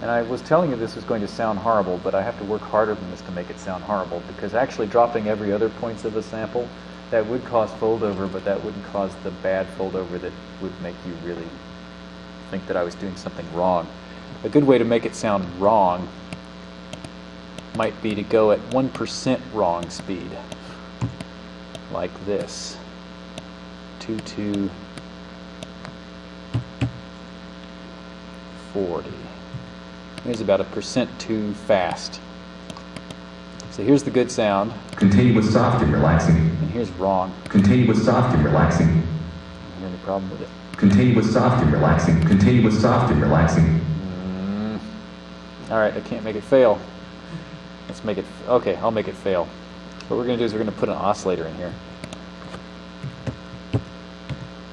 And I was telling you this was going to sound horrible, but I have to work harder than this to make it sound horrible because actually dropping every other points of a sample, that would cause foldover, but that wouldn't cause the bad foldover that would make you really think that I was doing something wrong. A good way to make it sound wrong might be to go at 1% wrong speed, like this. 2 to 40. Here's about a percent too fast. So here's the good sound, Continue with soft and relaxing. and here's wrong. Continue with soft and relaxing. I don't have any problem with it. Continue with soft and relaxing. Continue with soft and relaxing. Mm. All right, I can't make it fail. Let's make it, okay, I'll make it fail. What we're going to do is we're going to put an oscillator in here.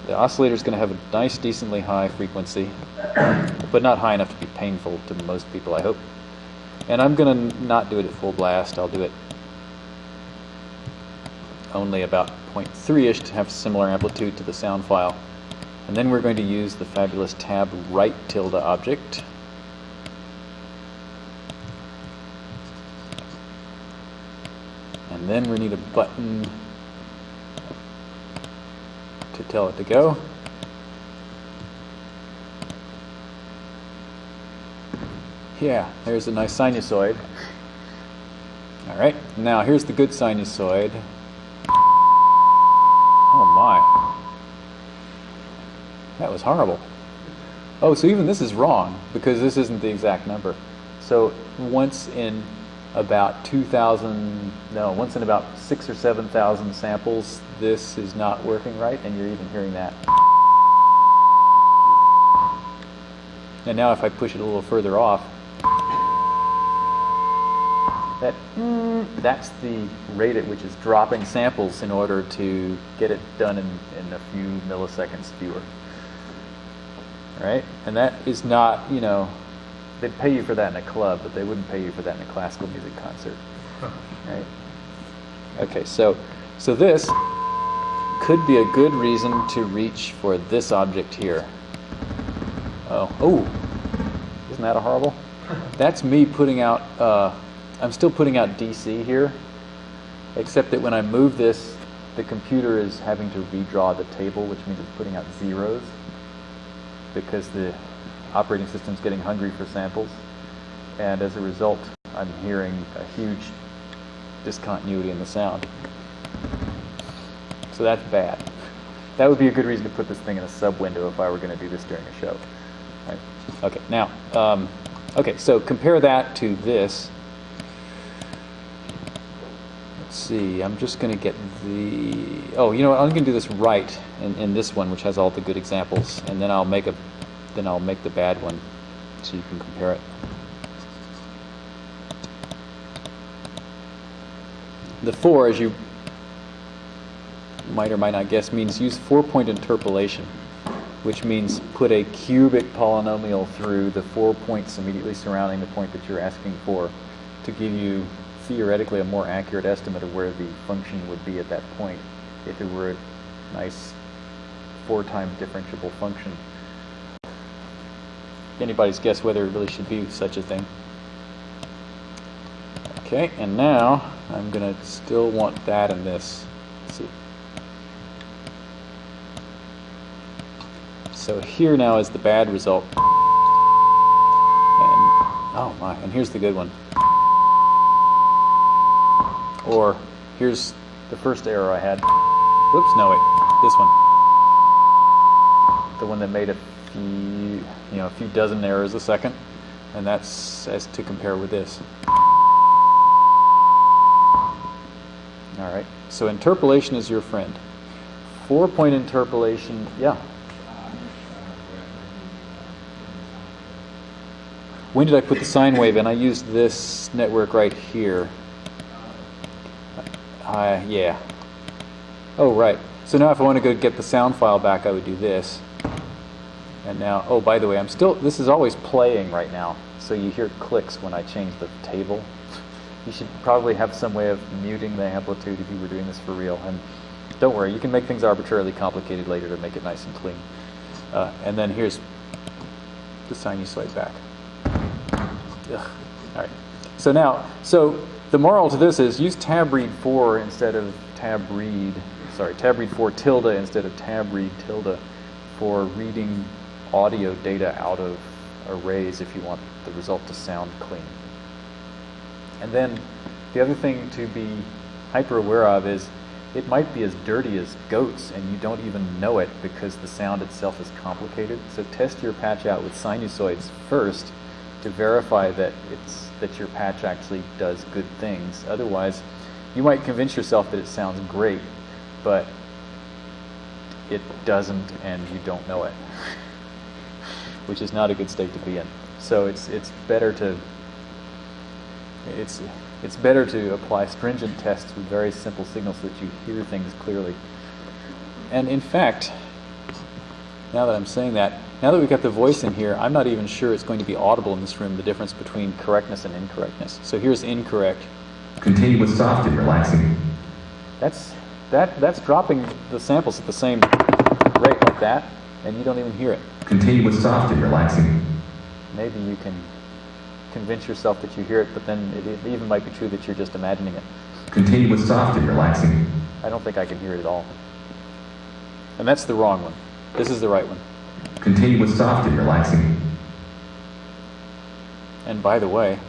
The oscillator is going to have a nice, decently high frequency, but not high enough to be painful to most people, I hope. And I'm going to not do it at full blast. I'll do it only about 0.3-ish to have similar amplitude to the sound file. And then we're going to use the fabulous tab write tilde object. And then we need a button to tell it to go. Yeah, there's a nice sinusoid. All right, now here's the good sinusoid. Oh my. That was horrible. Oh, so even this is wrong because this isn't the exact number. So once in about 2,000, no, once in about six or 7,000 samples, this is not working right, and you're even hearing that. And now if I push it a little further off, that mm, that's the rate at which it's dropping samples in order to get it done in, in a few milliseconds fewer. Right? And that is not, you know, they'd pay you for that in a club, but they wouldn't pay you for that in a classical music concert. Right? Okay, so so this could be a good reason to reach for this object here. Oh, oh, isn't that a horrible? That's me putting out, uh, I'm still putting out DC here, except that when I move this, the computer is having to redraw the table, which means it's putting out zeros because the operating system's getting hungry for samples. And as a result, I'm hearing a huge discontinuity in the sound. So that's bad. That would be a good reason to put this thing in a sub window if I were going to do this during a show. Right. Okay, now, um, okay, so compare that to this. Let's see, I'm just going to get the, oh, you know what, I'm going to do this right in, in this one, which has all the good examples, and then I'll make a, then I'll make the bad one so you can compare it. The four, as you might or might not guess, means use four-point interpolation, which means put a cubic polynomial through the four points immediately surrounding the point that you're asking for to give you theoretically a more accurate estimate of where the function would be at that point if it were a nice four times differentiable function. Anybody's guess whether it really should be such a thing. Okay, and now I'm going to still want that and this. Let's see. So here now is the bad result. And, oh my, and here's the good one. Or here's the first error I had. Whoops, no wait, this one. The one that made a few, you know, a few dozen errors a second. And that's as to compare with this. All right. So interpolation is your friend. Four point interpolation, yeah. When did I put the sine wave in? I used this network right here. Uh, yeah. Oh, right. So now if I want to go get the sound file back, I would do this. And now, oh, by the way, I'm still, this is always playing right now. So you hear clicks when I change the table. You should probably have some way of muting the amplitude if you were doing this for real. And don't worry, you can make things arbitrarily complicated later to make it nice and clean. Uh, and then here's the sinusoid back. Ugh. All right. So now, so the moral to this is use tab read 4 instead of tab read, sorry, tab read 4 tilde instead of tab read tilde for reading audio data out of arrays if you want the result to sound clean. And then the other thing to be hyper aware of is it might be as dirty as goats and you don't even know it because the sound itself is complicated. So test your patch out with sinusoids first to verify that it's that your patch actually does good things. Otherwise, you might convince yourself that it sounds great, but it doesn't and you don't know it. Which is not a good state to be in. So it's it's better to it's it's better to apply stringent tests with very simple signals so that you hear things clearly. And in fact, now that I'm saying that, now that we've got the voice in here, I'm not even sure it's going to be audible in this room, the difference between correctness and incorrectness. So here's incorrect. Continue with soft and relaxing. That's that that's dropping the samples at the same rate like that, and you don't even hear it. Continue with soft and relaxing. Maybe you can convince yourself that you hear it, but then it, it even might be true that you're just imagining it. Continue with soft and relaxing. I don't think I can hear it at all. And that's the wrong one. This is the right one. Continue with soft and relaxing. And by the way,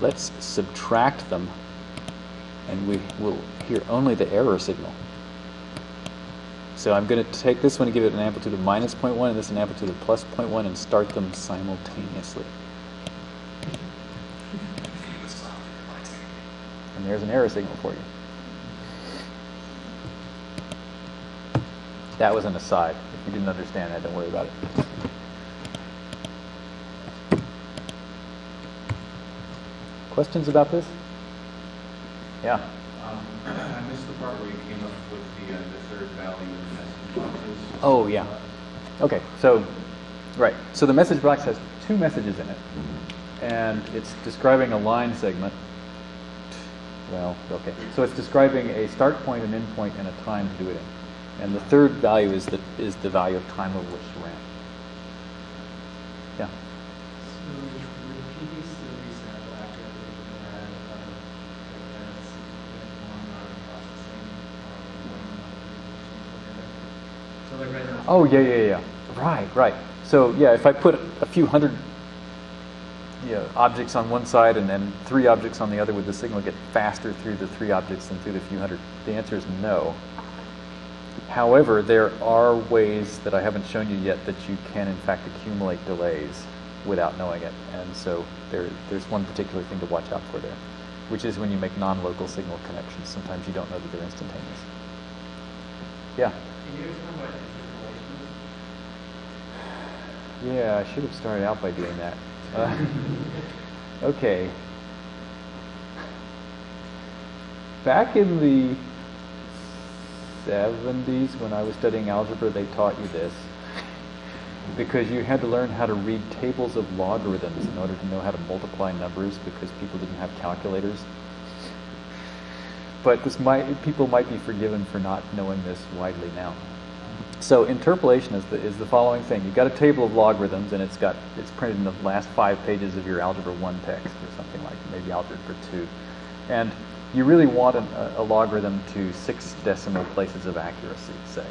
let's subtract them and we will hear only the error signal. So I'm going to take this one and give it an amplitude of minus 0.1 and this an amplitude of plus 0.1 and start them simultaneously. And there's an error signal for you. That was an aside. If you didn't understand that, don't worry about it. Questions about this? Yeah. Um, I missed the part where you came up with the, uh, the third value of the message boxes. Oh, yeah. Okay, so, right. So the message box has two messages in it, and it's describing a line segment. Well, okay. So it's describing a start point, an end point, and a time to do it in. And the third value is the, is the value of time over which to ran. Yeah. Oh, yeah, yeah, yeah. Right, right. So, yeah, if I put a few hundred you know, objects on one side and then three objects on the other, would the signal get faster through the three objects than through the few hundred? The answer is no. However, there are ways that I haven't shown you yet that you can, in fact, accumulate delays without knowing it. And so there, there's one particular thing to watch out for there, which is when you make non-local signal connections. Sometimes you don't know that they're instantaneous. Yeah. Can you explain what interpolation is? Yeah, I should have started out by doing that. Uh, okay. Back in the 70s, when I was studying algebra, they taught you this. Because you had to learn how to read tables of logarithms in order to know how to multiply numbers because people didn't have calculators. But this might, people might be forgiven for not knowing this widely now. So interpolation is the, is the following thing. You've got a table of logarithms, and it's got it's printed in the last five pages of your Algebra 1 text, or something like maybe Algebra 2. And you really want a, a logarithm to six decimal places of accuracy, say.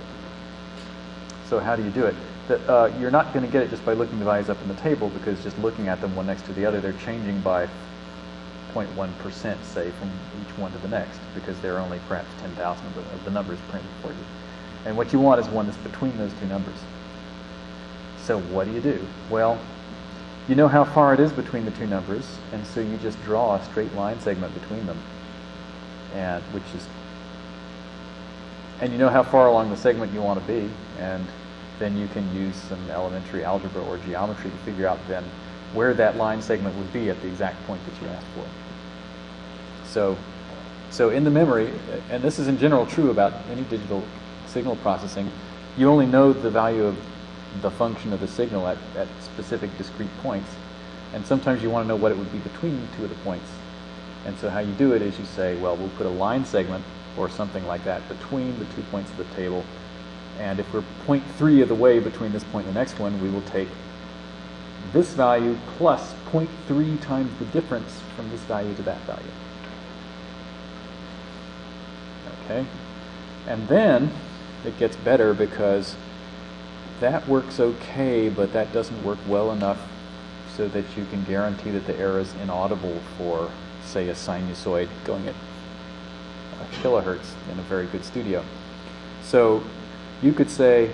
So how do you do it? The, uh, you're not going to get it just by looking the values up in the table, because just looking at them one next to the other, they're changing by 0.1%, say, from each one to the next, because there are only perhaps 10,000 of of the numbers printed for you. And what you want is one that's between those two numbers. So what do you do? Well, you know how far it is between the two numbers, and so you just draw a straight line segment between them, and which is, and you know how far along the segment you want to be, and then you can use some elementary algebra or geometry to figure out then where that line segment would be at the exact point that you asked for. So, so in the memory, and this is in general true about any digital signal processing, you only know the value of the function of the signal at, at specific discrete points. And sometimes you want to know what it would be between two of the points. And so how you do it is you say, well, we'll put a line segment or something like that between the two points of the table. And if we're 0.3 of the way between this point and the next one, we will take this value plus 0.3 times the difference from this value to that value. Okay? And then it gets better because that works okay, but that doesn't work well enough so that you can guarantee that the error is inaudible for, say, a sinusoid going at a kilohertz in a very good studio. So you could say,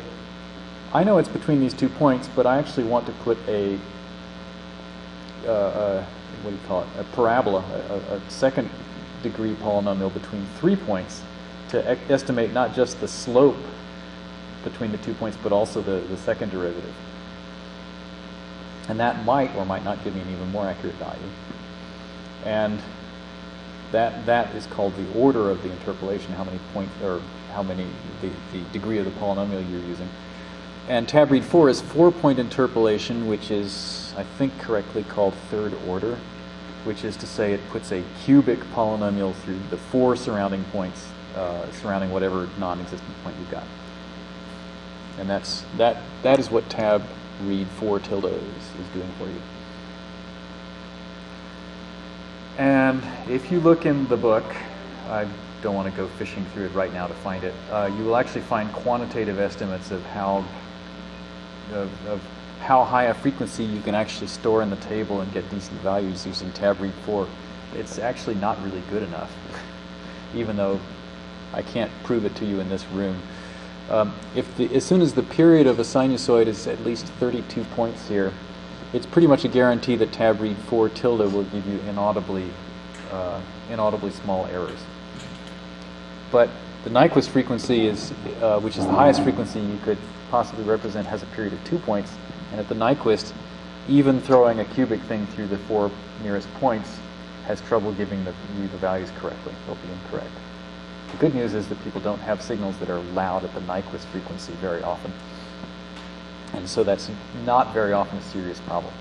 I know it's between these two points, but I actually want to put a, uh, a what do you call it, a parabola, a, a second degree polynomial between three points to e estimate not just the slope between the two points, but also the, the second derivative. And that might or might not give me an even more accurate value. And that, that is called the order of the interpolation, how many points, or how many, the, the degree of the polynomial you're using. And tab read 4 is four-point interpolation, which is, I think, correctly called third order, which is to say it puts a cubic polynomial through the four surrounding points, uh, surrounding whatever non-existent point you've got. And that's, that, that is what tab read 4 tilde is, is doing for you. And if you look in the book, I don't want to go fishing through it right now to find it, uh, you will actually find quantitative estimates of how of, of, how high a frequency you can actually store in the table and get decent values using tab read 4. It's actually not really good enough, even though I can't prove it to you in this room. Um, if the, as soon as the period of a sinusoid is at least 32 points here, it's pretty much a guarantee that tab read 4 tilde will give you inaudibly, uh, inaudibly small errors. But the Nyquist frequency is, uh, which is the highest frequency you could possibly represent, has a period of two points. And at the Nyquist, even throwing a cubic thing through the four nearest points has trouble giving the, you the values correctly. They'll be incorrect. The good news is that people don't have signals that are loud at the Nyquist frequency very often. And so that's not very often a serious problem.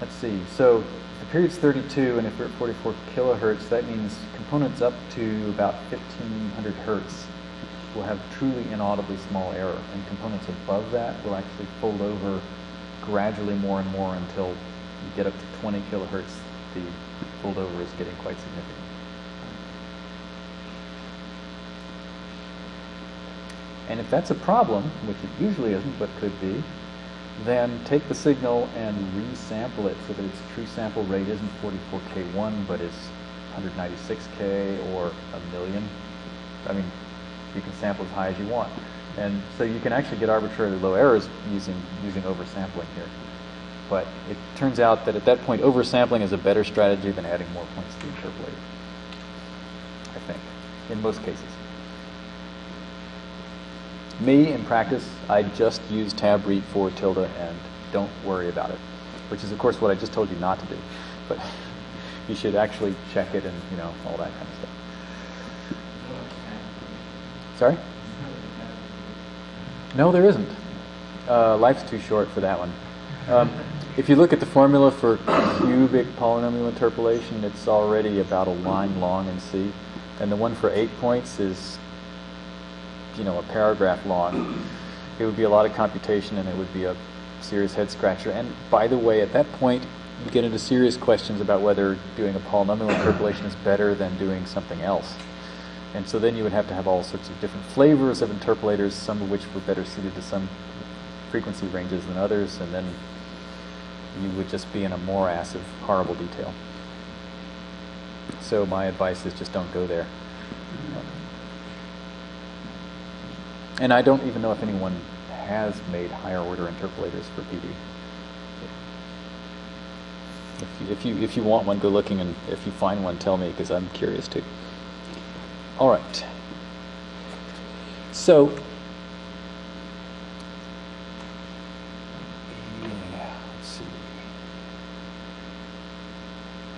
Let's see. So the period's 32, and if we're at 44 kilohertz, that means components up to about 1500 hertz will have truly inaudibly small error, and components above that will actually fold over gradually more and more until you get up to 20 kilohertz, the fold over is getting quite significant. And if that's a problem, which it usually isn't, but could be, then take the signal and resample it so that its true sample rate isn't 44K1, but is 196K or a million. I mean, you can sample as high as you want. And so you can actually get arbitrarily low errors using, using oversampling here. But it turns out that at that point, oversampling is a better strategy than adding more points to the interpolator. I think, in most cases. Me, in practice, I just use tab read 4 tilde and don't worry about it, which is, of course, what I just told you not to do. But you should actually check it and, you know, all that kind of stuff. Sorry? No, there isn't. Uh, life's too short for that one. Um, if you look at the formula for cubic polynomial interpolation, it's already about a line long in C. And the one for eight points is, you know, a paragraph long. It would be a lot of computation and it would be a serious head scratcher. And by the way, at that point, you get into serious questions about whether doing a polynomial interpolation is better than doing something else. And so then you would have to have all sorts of different flavors of interpolators, some of which were better suited to some frequency ranges than others, and then you would just be in a morass of horrible detail. So my advice is just don't go there. And I don't even know if anyone has made higher order interpolators for PD. If you, if you if you want one, go looking, and if you find one, tell me because I'm curious too. All right. So. Yeah, let's see.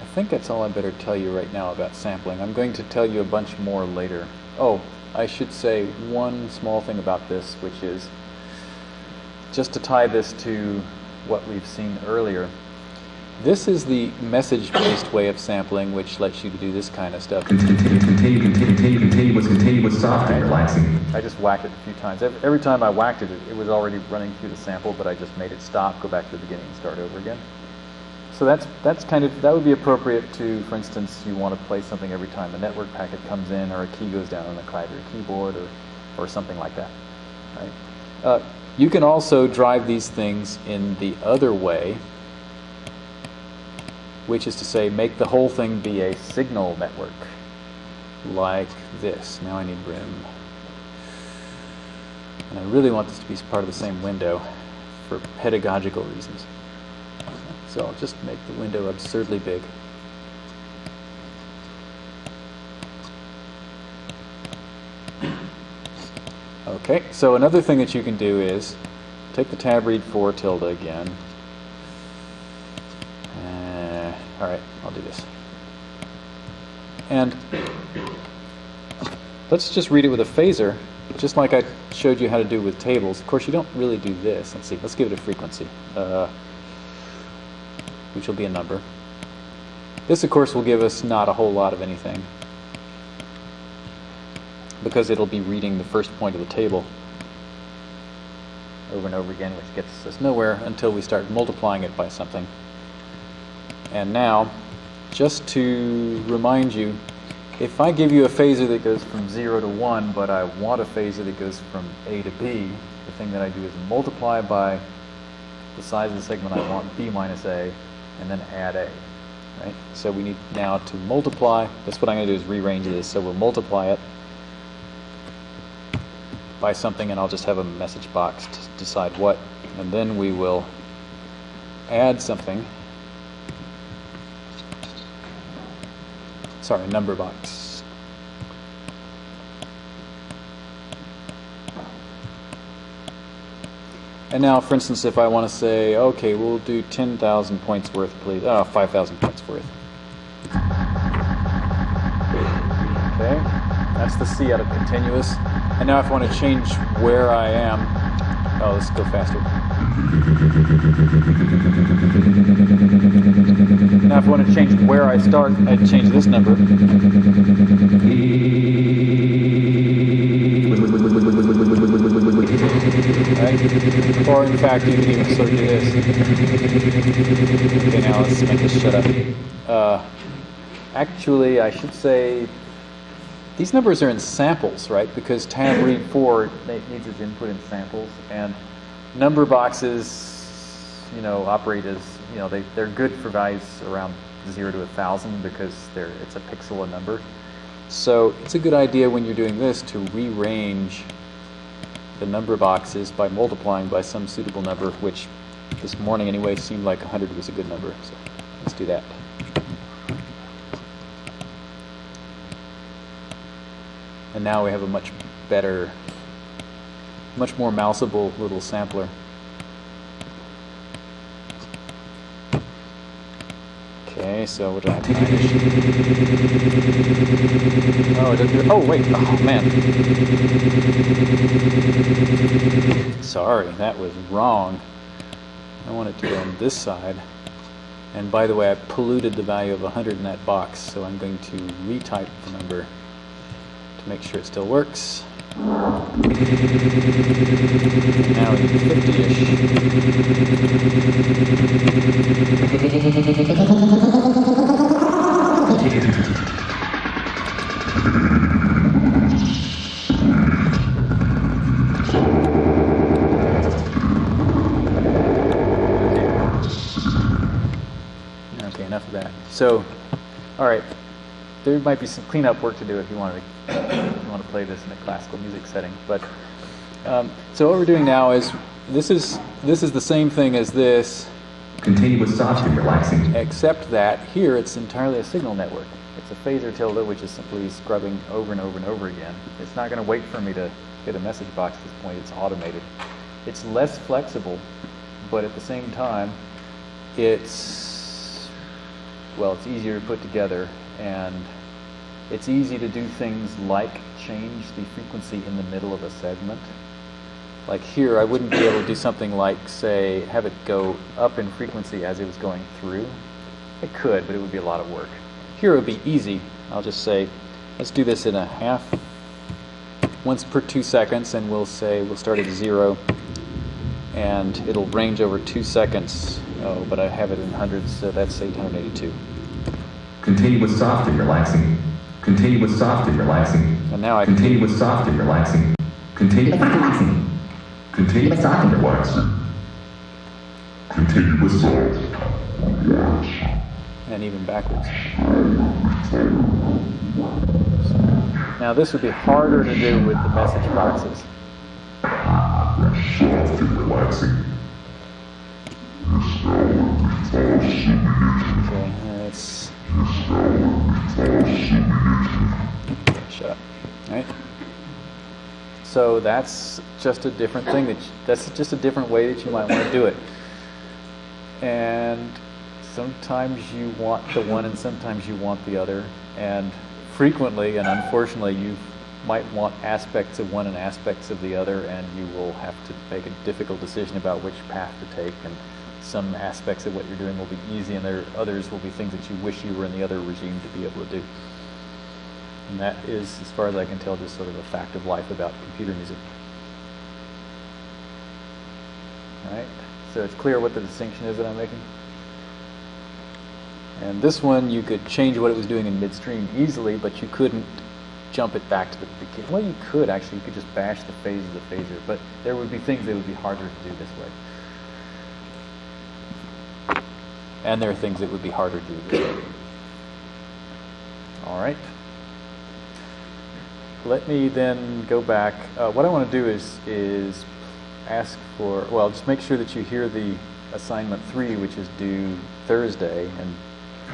I think that's all I better tell you right now about sampling. I'm going to tell you a bunch more later. Oh, I should say one small thing about this, which is just to tie this to what we've seen earlier. This is the message-based way of sampling, which lets you do this kind of stuff. Continue, continue, continue, continue, continuous, continuous, soft and relaxing. I just whacked it a few times. Every, time I whacked it, it, it was already running through the sample, but I just made it stop, go back to the beginning, and start over again. So that's that's kind of that would be appropriate to, for instance, you want to play something every time a network packet comes in, or a key goes down on the Clavier keyboard, or or something like that. Right? Uh, you can also drive these things in the other way, which is to say, make the whole thing be a signal network, like this. Now I need room. And I really want this to be part of the same window for pedagogical reasons. So I'll just make the window absurdly big. Okay, so another thing that you can do is take the tab read 4 tilde again. Uh, all right, I'll do this. And let's just read it with a phasor, just like I showed you how to do with tables. Of course, you don't really do this. Let's see, let's give it a frequency, uh, which will be a number. This, of course, will give us not a whole lot of anything because it'll be reading the first point of the table over and over again, which gets us nowhere until we start multiplying it by something. And now, just to remind you, if I give you a phasor that goes from 0 to 1, but I want a phasor that goes from A to B, the thing that I do is multiply by the size of the segment I want, B minus A, and then add A. Right? So we need now to multiply. That's what I'm going to do is rearrange this. So we'll multiply it by something, and I'll just have a message box to decide what. And then we will add something. Sorry, number box. And now, for instance, if I want to say, okay, we'll do 10,000 points worth, please. Uh, oh, 5,000 points worth. Okay, that's the C out of continuous. And now if I want to change where I am, oh, let's go faster. Now if I want to change where I start, I'd change this number. Right? Or in fact, you can even sort of do this. Okay, now let's make this shut up. Uh, actually, I should say these numbers are in samples, right? Because tab read 4 needs its input in samples, and number boxes, you know, operate as, you know, they, they're good for values around 0 to 1,000 because they're, it's a pixel a number. So it's a good idea when you're doing this to rearrange the number of boxes by multiplying by some suitable number, which this morning anyway seemed like 100 was a good number. So let's do that. And now we have a much better, much more mouseable little sampler. Okay, so? Oh, it oh wait, oh man. Sorry, that was wrong. I want it to go on this side. And by the way, I polluted the value of 100 in that box, so I'm going to retype the number to make sure it still works. Now we 50-ish. Okay, enough of that. So, all right, there might be some cleanup work to do if you want to want to play this in a classical music setting. But Um, so what we're doing now is this is this is the same thing as this, Continue with soft and relaxing. except that here it's entirely a signal network. It's a phasor tilde, which is simply scrubbing over and over and over again. It's not going to wait for me to get a message box at this point. It's automated. It's less flexible, but at the same time, it's well, it's easier to put together, and it's easy to do things like change the frequency in the middle of a segment. Like here, I wouldn't be able to do something like, say, have it go up in frequency as it was going through. It could, but it would be a lot of work. Here it would be easy. I'll just say, let's do this in a half, once per two seconds, and we'll say, we'll start at zero, and it'll range over two seconds. Oh, but I have it in hundreds, so that's 882. Continue with soft and relaxing. Continue with soft and relaxing. And now I Continue with soft and relaxing. Continue with soft and relaxing. Continue with soft and relaxing. Continue with soft. and even backwards. Now this would be harder to do with the message boxes. Soft and relaxing. Okay, shut up. Right. So that's just a different thing that you, that's just a different way that you might want to do it. And sometimes you want the one and sometimes you want the other. And frequently and unfortunately you might want aspects of one and aspects of the other and you will have to make a difficult decision about which path to take and some aspects of what you're doing will be easy and there others will be things that you wish you were in the other regime to be able to do. And that is, as far as I can tell, just sort of a fact of life about computer music. All right, so it's clear what the distinction is that I'm making. And this one, you could change what it was doing in midstream easily, but you couldn't jump it back to the beginning. Well, you could actually. You could just bash the phase of the phasor, but there would be things that would be harder to do this way. And there are things that would be harder to do. All right. Let me then go back. Uh, what I want to do is is ask for well, just make sure that you hear the assignment three, which is due Thursday, and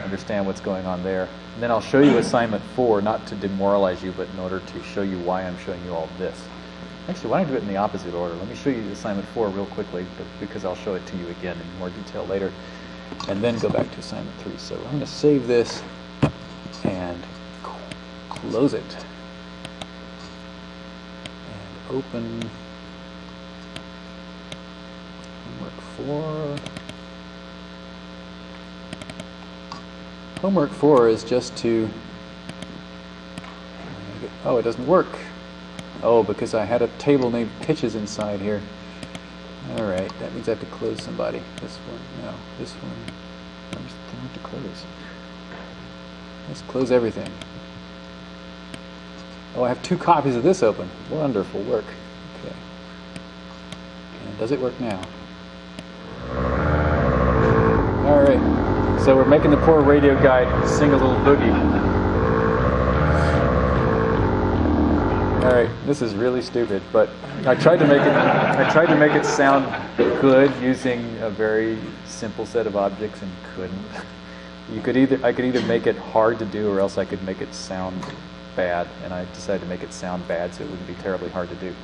understand what's going on there. And then I'll show you assignment four, not to demoralize you, but in order to show you why I'm showing you all this. Actually, why don't I do it in the opposite order? Let me show you assignment four real quickly, because I'll show it to you again in more detail later, and then go back to assignment three. So I'm going to save this and close it and open homework four. Homework four is just to, oh, it doesn't work. Oh, because I had a table named pitches inside here. All right, that means I have to close somebody. This one, no, this one. Where's the have to close? Let's close everything. Oh, I have two copies of this open. Wonderful work. Okay. And does it work now? All right. So we're making the poor radio guy sing a little boogie. All right. This is really stupid, but I tried to make it. I tried to make it sound good using a very simple set of objects and couldn't. You could either I could either make it hard to do or else I could make it sound bad, and I decided to make it sound bad so it wouldn't be terribly hard to do.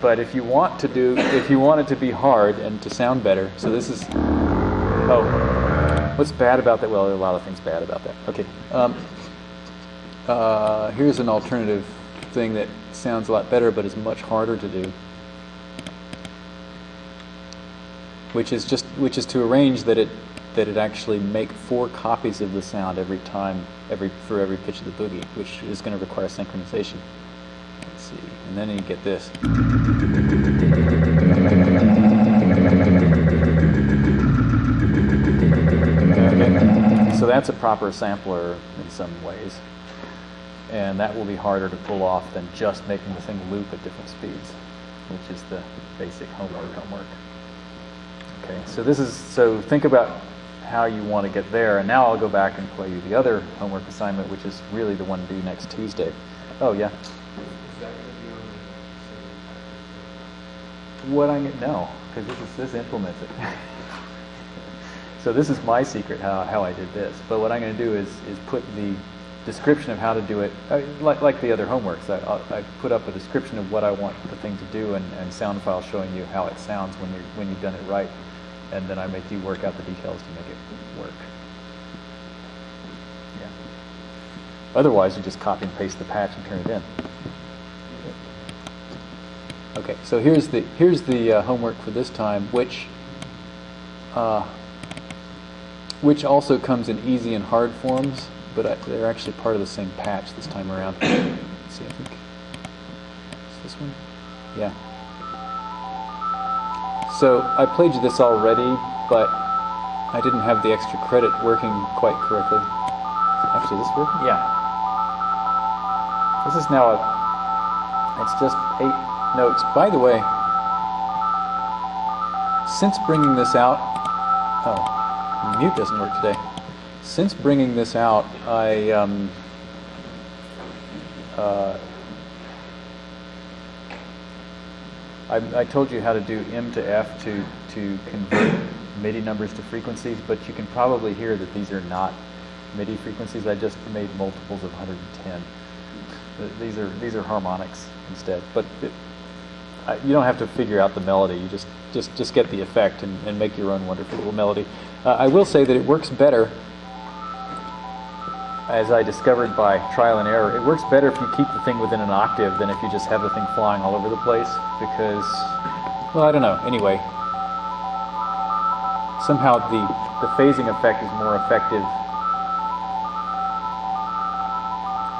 But if you want to do, if you want it to be hard and to sound better, so this is, oh, what's bad about that? Well, there are a lot of things bad about that. Okay, um, uh, here's an alternative thing that sounds a lot better but is much harder to do, which is just, which is to arrange that it that it actually make four copies of the sound every time, every for every pitch of the boogie, which is going to require synchronization. Let's see, and then you get this. So that's a proper sampler in some ways, and that will be harder to pull off than just making the thing loop at different speeds, which is the basic homework homework. Okay, so this is so think about how you want to get there. And now I'll go back and play you the other homework assignment, which is really the one due next Tuesday. Oh, yeah. Is that going to be on what I no, because this is this implements it. so this is my secret how, how I did this. But what I'm going to do is is put the description of how to do it, uh, like, like the other homeworks. I, I put up a description of what I want the thing to do and, and sound file showing you how it sounds when you when you've done it right, and then I make you work out the details to make it work. Yeah. Otherwise, you just copy and paste the patch and turn it in. Okay, so here's the here's the uh, homework for this time, which uh, which also comes in easy and hard forms, but I, they're actually part of the same patch this time around. Let's see, I think is this one, yeah. So I played you this already, but I didn't have the extra credit working quite correctly. Actually, this working? Yeah. This is now a. It's just eight notes. By the way, since bringing this out, oh, mute doesn't work today. Since bringing this out, I um, uh, I, I told you how to do M to F to to convert MIDI numbers to frequencies, but you can probably hear that these are not MIDI frequencies. I just made multiples of 110. These are these are harmonics instead, but it, I, you don't have to figure out the melody. You just just just get the effect and, and make your own wonderful little melody. Uh, I will say that it works better, as I discovered by trial and error. It works better if you keep the thing within an octave than if you just have the thing flying all over the place. Because, well, I don't know. Anyway, somehow the the phasing effect is more effective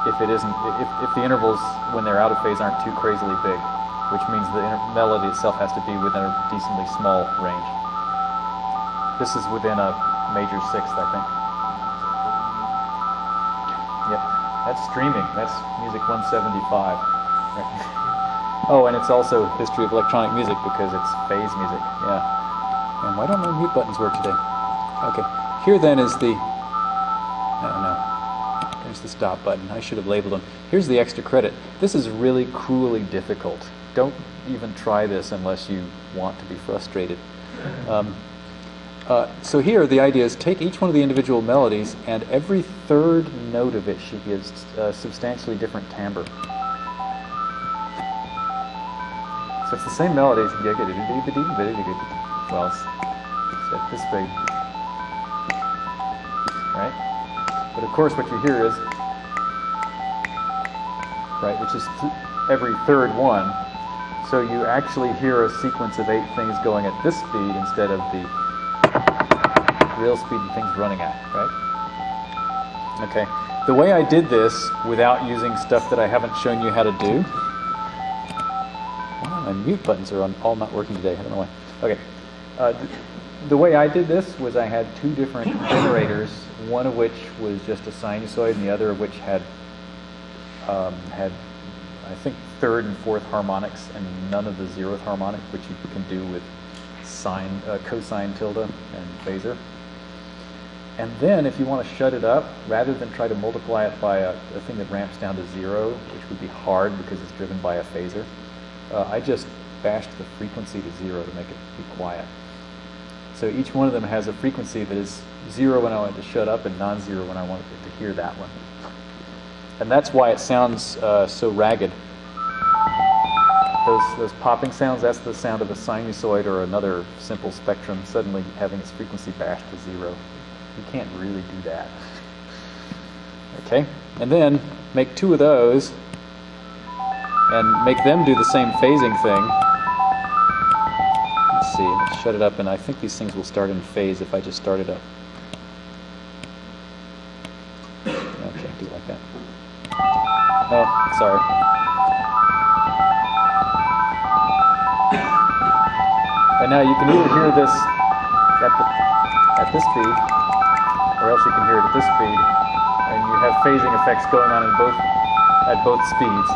if it isn't if, if the intervals when they're out of phase aren't too crazily big which means the melody itself has to be within a decently small range. This is within a major sixth, I think. That's streaming. That's music 175. Right. oh, and it's also history of electronic music because it's phase music. Yeah. And why don't my mute buttons work today? Okay. Here then is the. I don't. There's the stop button. I should have labeled them. Here's the extra credit. This is really cruelly difficult don't even try this unless you want to be frustrated. Um, uh, so here, the idea is take each one of the individual melodies, and every third note of it should be a uh, substantially different timbre. So it's the same melodies. Well, it's, this big, right? But of course, what you hear is, right, which is th every third one. So you actually hear a sequence of eight things going at this speed instead of the real speed the thing's running at, right? Okay. The way I did this without using stuff that I haven't shown you how to do. Well, my mute buttons are on, all not working today. I don't know why. Okay. Uh, th the way I did this was I had two different generators, one of which was just a sinusoid, and the other of which had um, had I think third and fourth harmonics and none of the zeroth harmonic, which you can do with sine, uh, cosine tilde and phasor. And then if you want to shut it up, rather than try to multiply it by a, a thing that ramps down to zero, which would be hard because it's driven by a phasor, uh, I just bashed the frequency to zero to make it be quiet. So each one of them has a frequency that is zero when I want it to shut up and non-zero when I want it to hear that one. And that's why it sounds uh, so ragged those, those popping sounds, that's the sound of a sinusoid or another simple spectrum suddenly having its frequency bashed to zero. You can't really do that. Okay? And then make two of those and make them do the same phasing thing. Let's see, let's shut it up, and I think these things will start in phase if I just start it up. Okay, do it like that. Oh, sorry. And now you can either hear this at, the, at this speed, or else you can hear it at this speed, and you have phasing effects going on both at both speeds.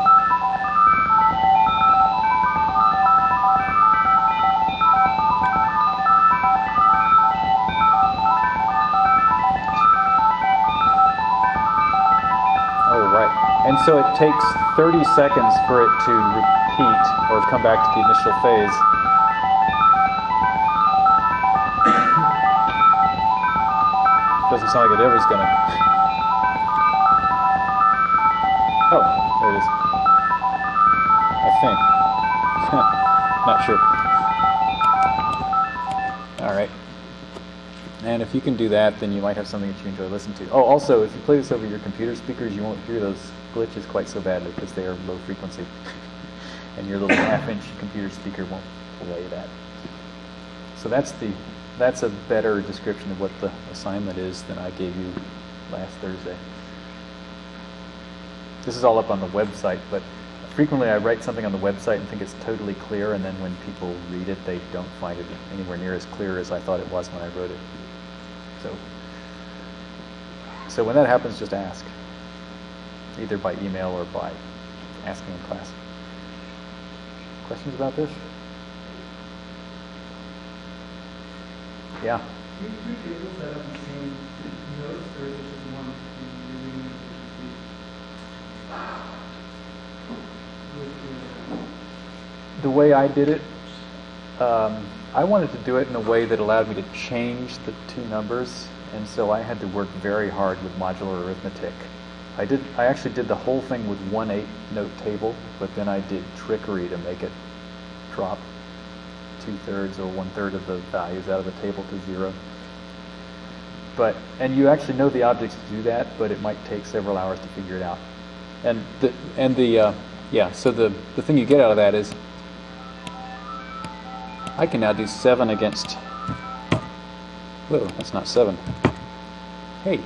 Right. And so it takes 30 seconds for it to repeat or come back to the initial phase. It's not like it ever's gonna. Oh, there it is. I think. not sure. All right. And if you can do that, then you might have something that you enjoy listening to. Oh, also, if you play this over your computer speakers, you won't hear those glitches quite so badly because they are low frequency. and your little half-inch computer speaker won't play that. So that's the that's a better description of what the assignment is than I gave you last Thursday. This is all up on the website, but frequently I write something on the website and think it's totally clear, and then when people read it, they don't find it anywhere near as clear as I thought it was when I wrote it. So, so when that happens, just ask, either by email or by asking in class. Questions about this? Yeah. The the way I did it, um, I wanted to do it in a way that allowed me to change the two numbers, and so I had to work very hard with modular arithmetic. I did. I actually did the whole thing with one eight-note table, but then I did trickery to make it drop two-thirds or one-third of the values out of the table to zero. But and you actually know the objects do that, but it might take several hours to figure it out. And the and the uh, yeah. So the the thing you get out of that is I can now do 7 against... Whoa, that's not 7. Hey.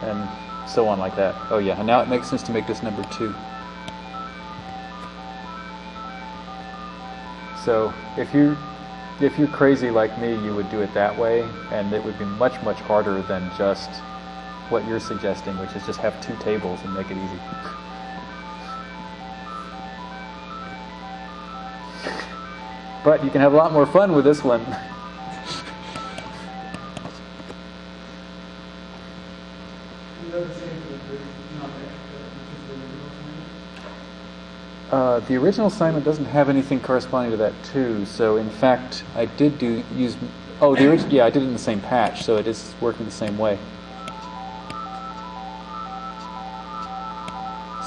And so on like that. Oh yeah, and now it makes sense to make this number 2. So if you if you're crazy like me, you would do it that way, and it would be much, much harder than just what you're suggesting, which is just have two tables and make it easy. But you can have a lot more fun with this one. Is that the same for the first, not the, just the original assignment? Uh, the original assignment doesn't have anything corresponding to that too. So in fact, I did do use. Oh, the original. yeah, I did it in the same patch, so it is working the same way.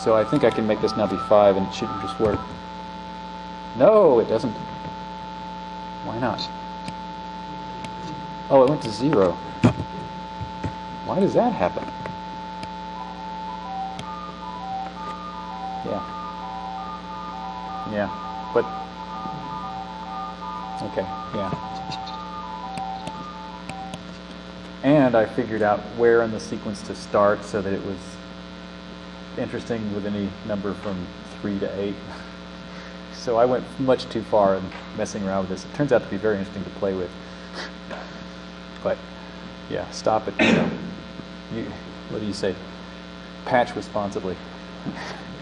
So I think I can make this now be five, and it shouldn't just work. No, it doesn't. Why not? Oh, it went to zero. Why does that happen? Yeah. Yeah, but okay, yeah. And I figured out where in the sequence to start so that it was interesting with any number from three to eight. So I went much too far in messing around with this. It turns out to be very interesting to play with. But yeah, stop it. You, know. you what do you say? Patch responsibly.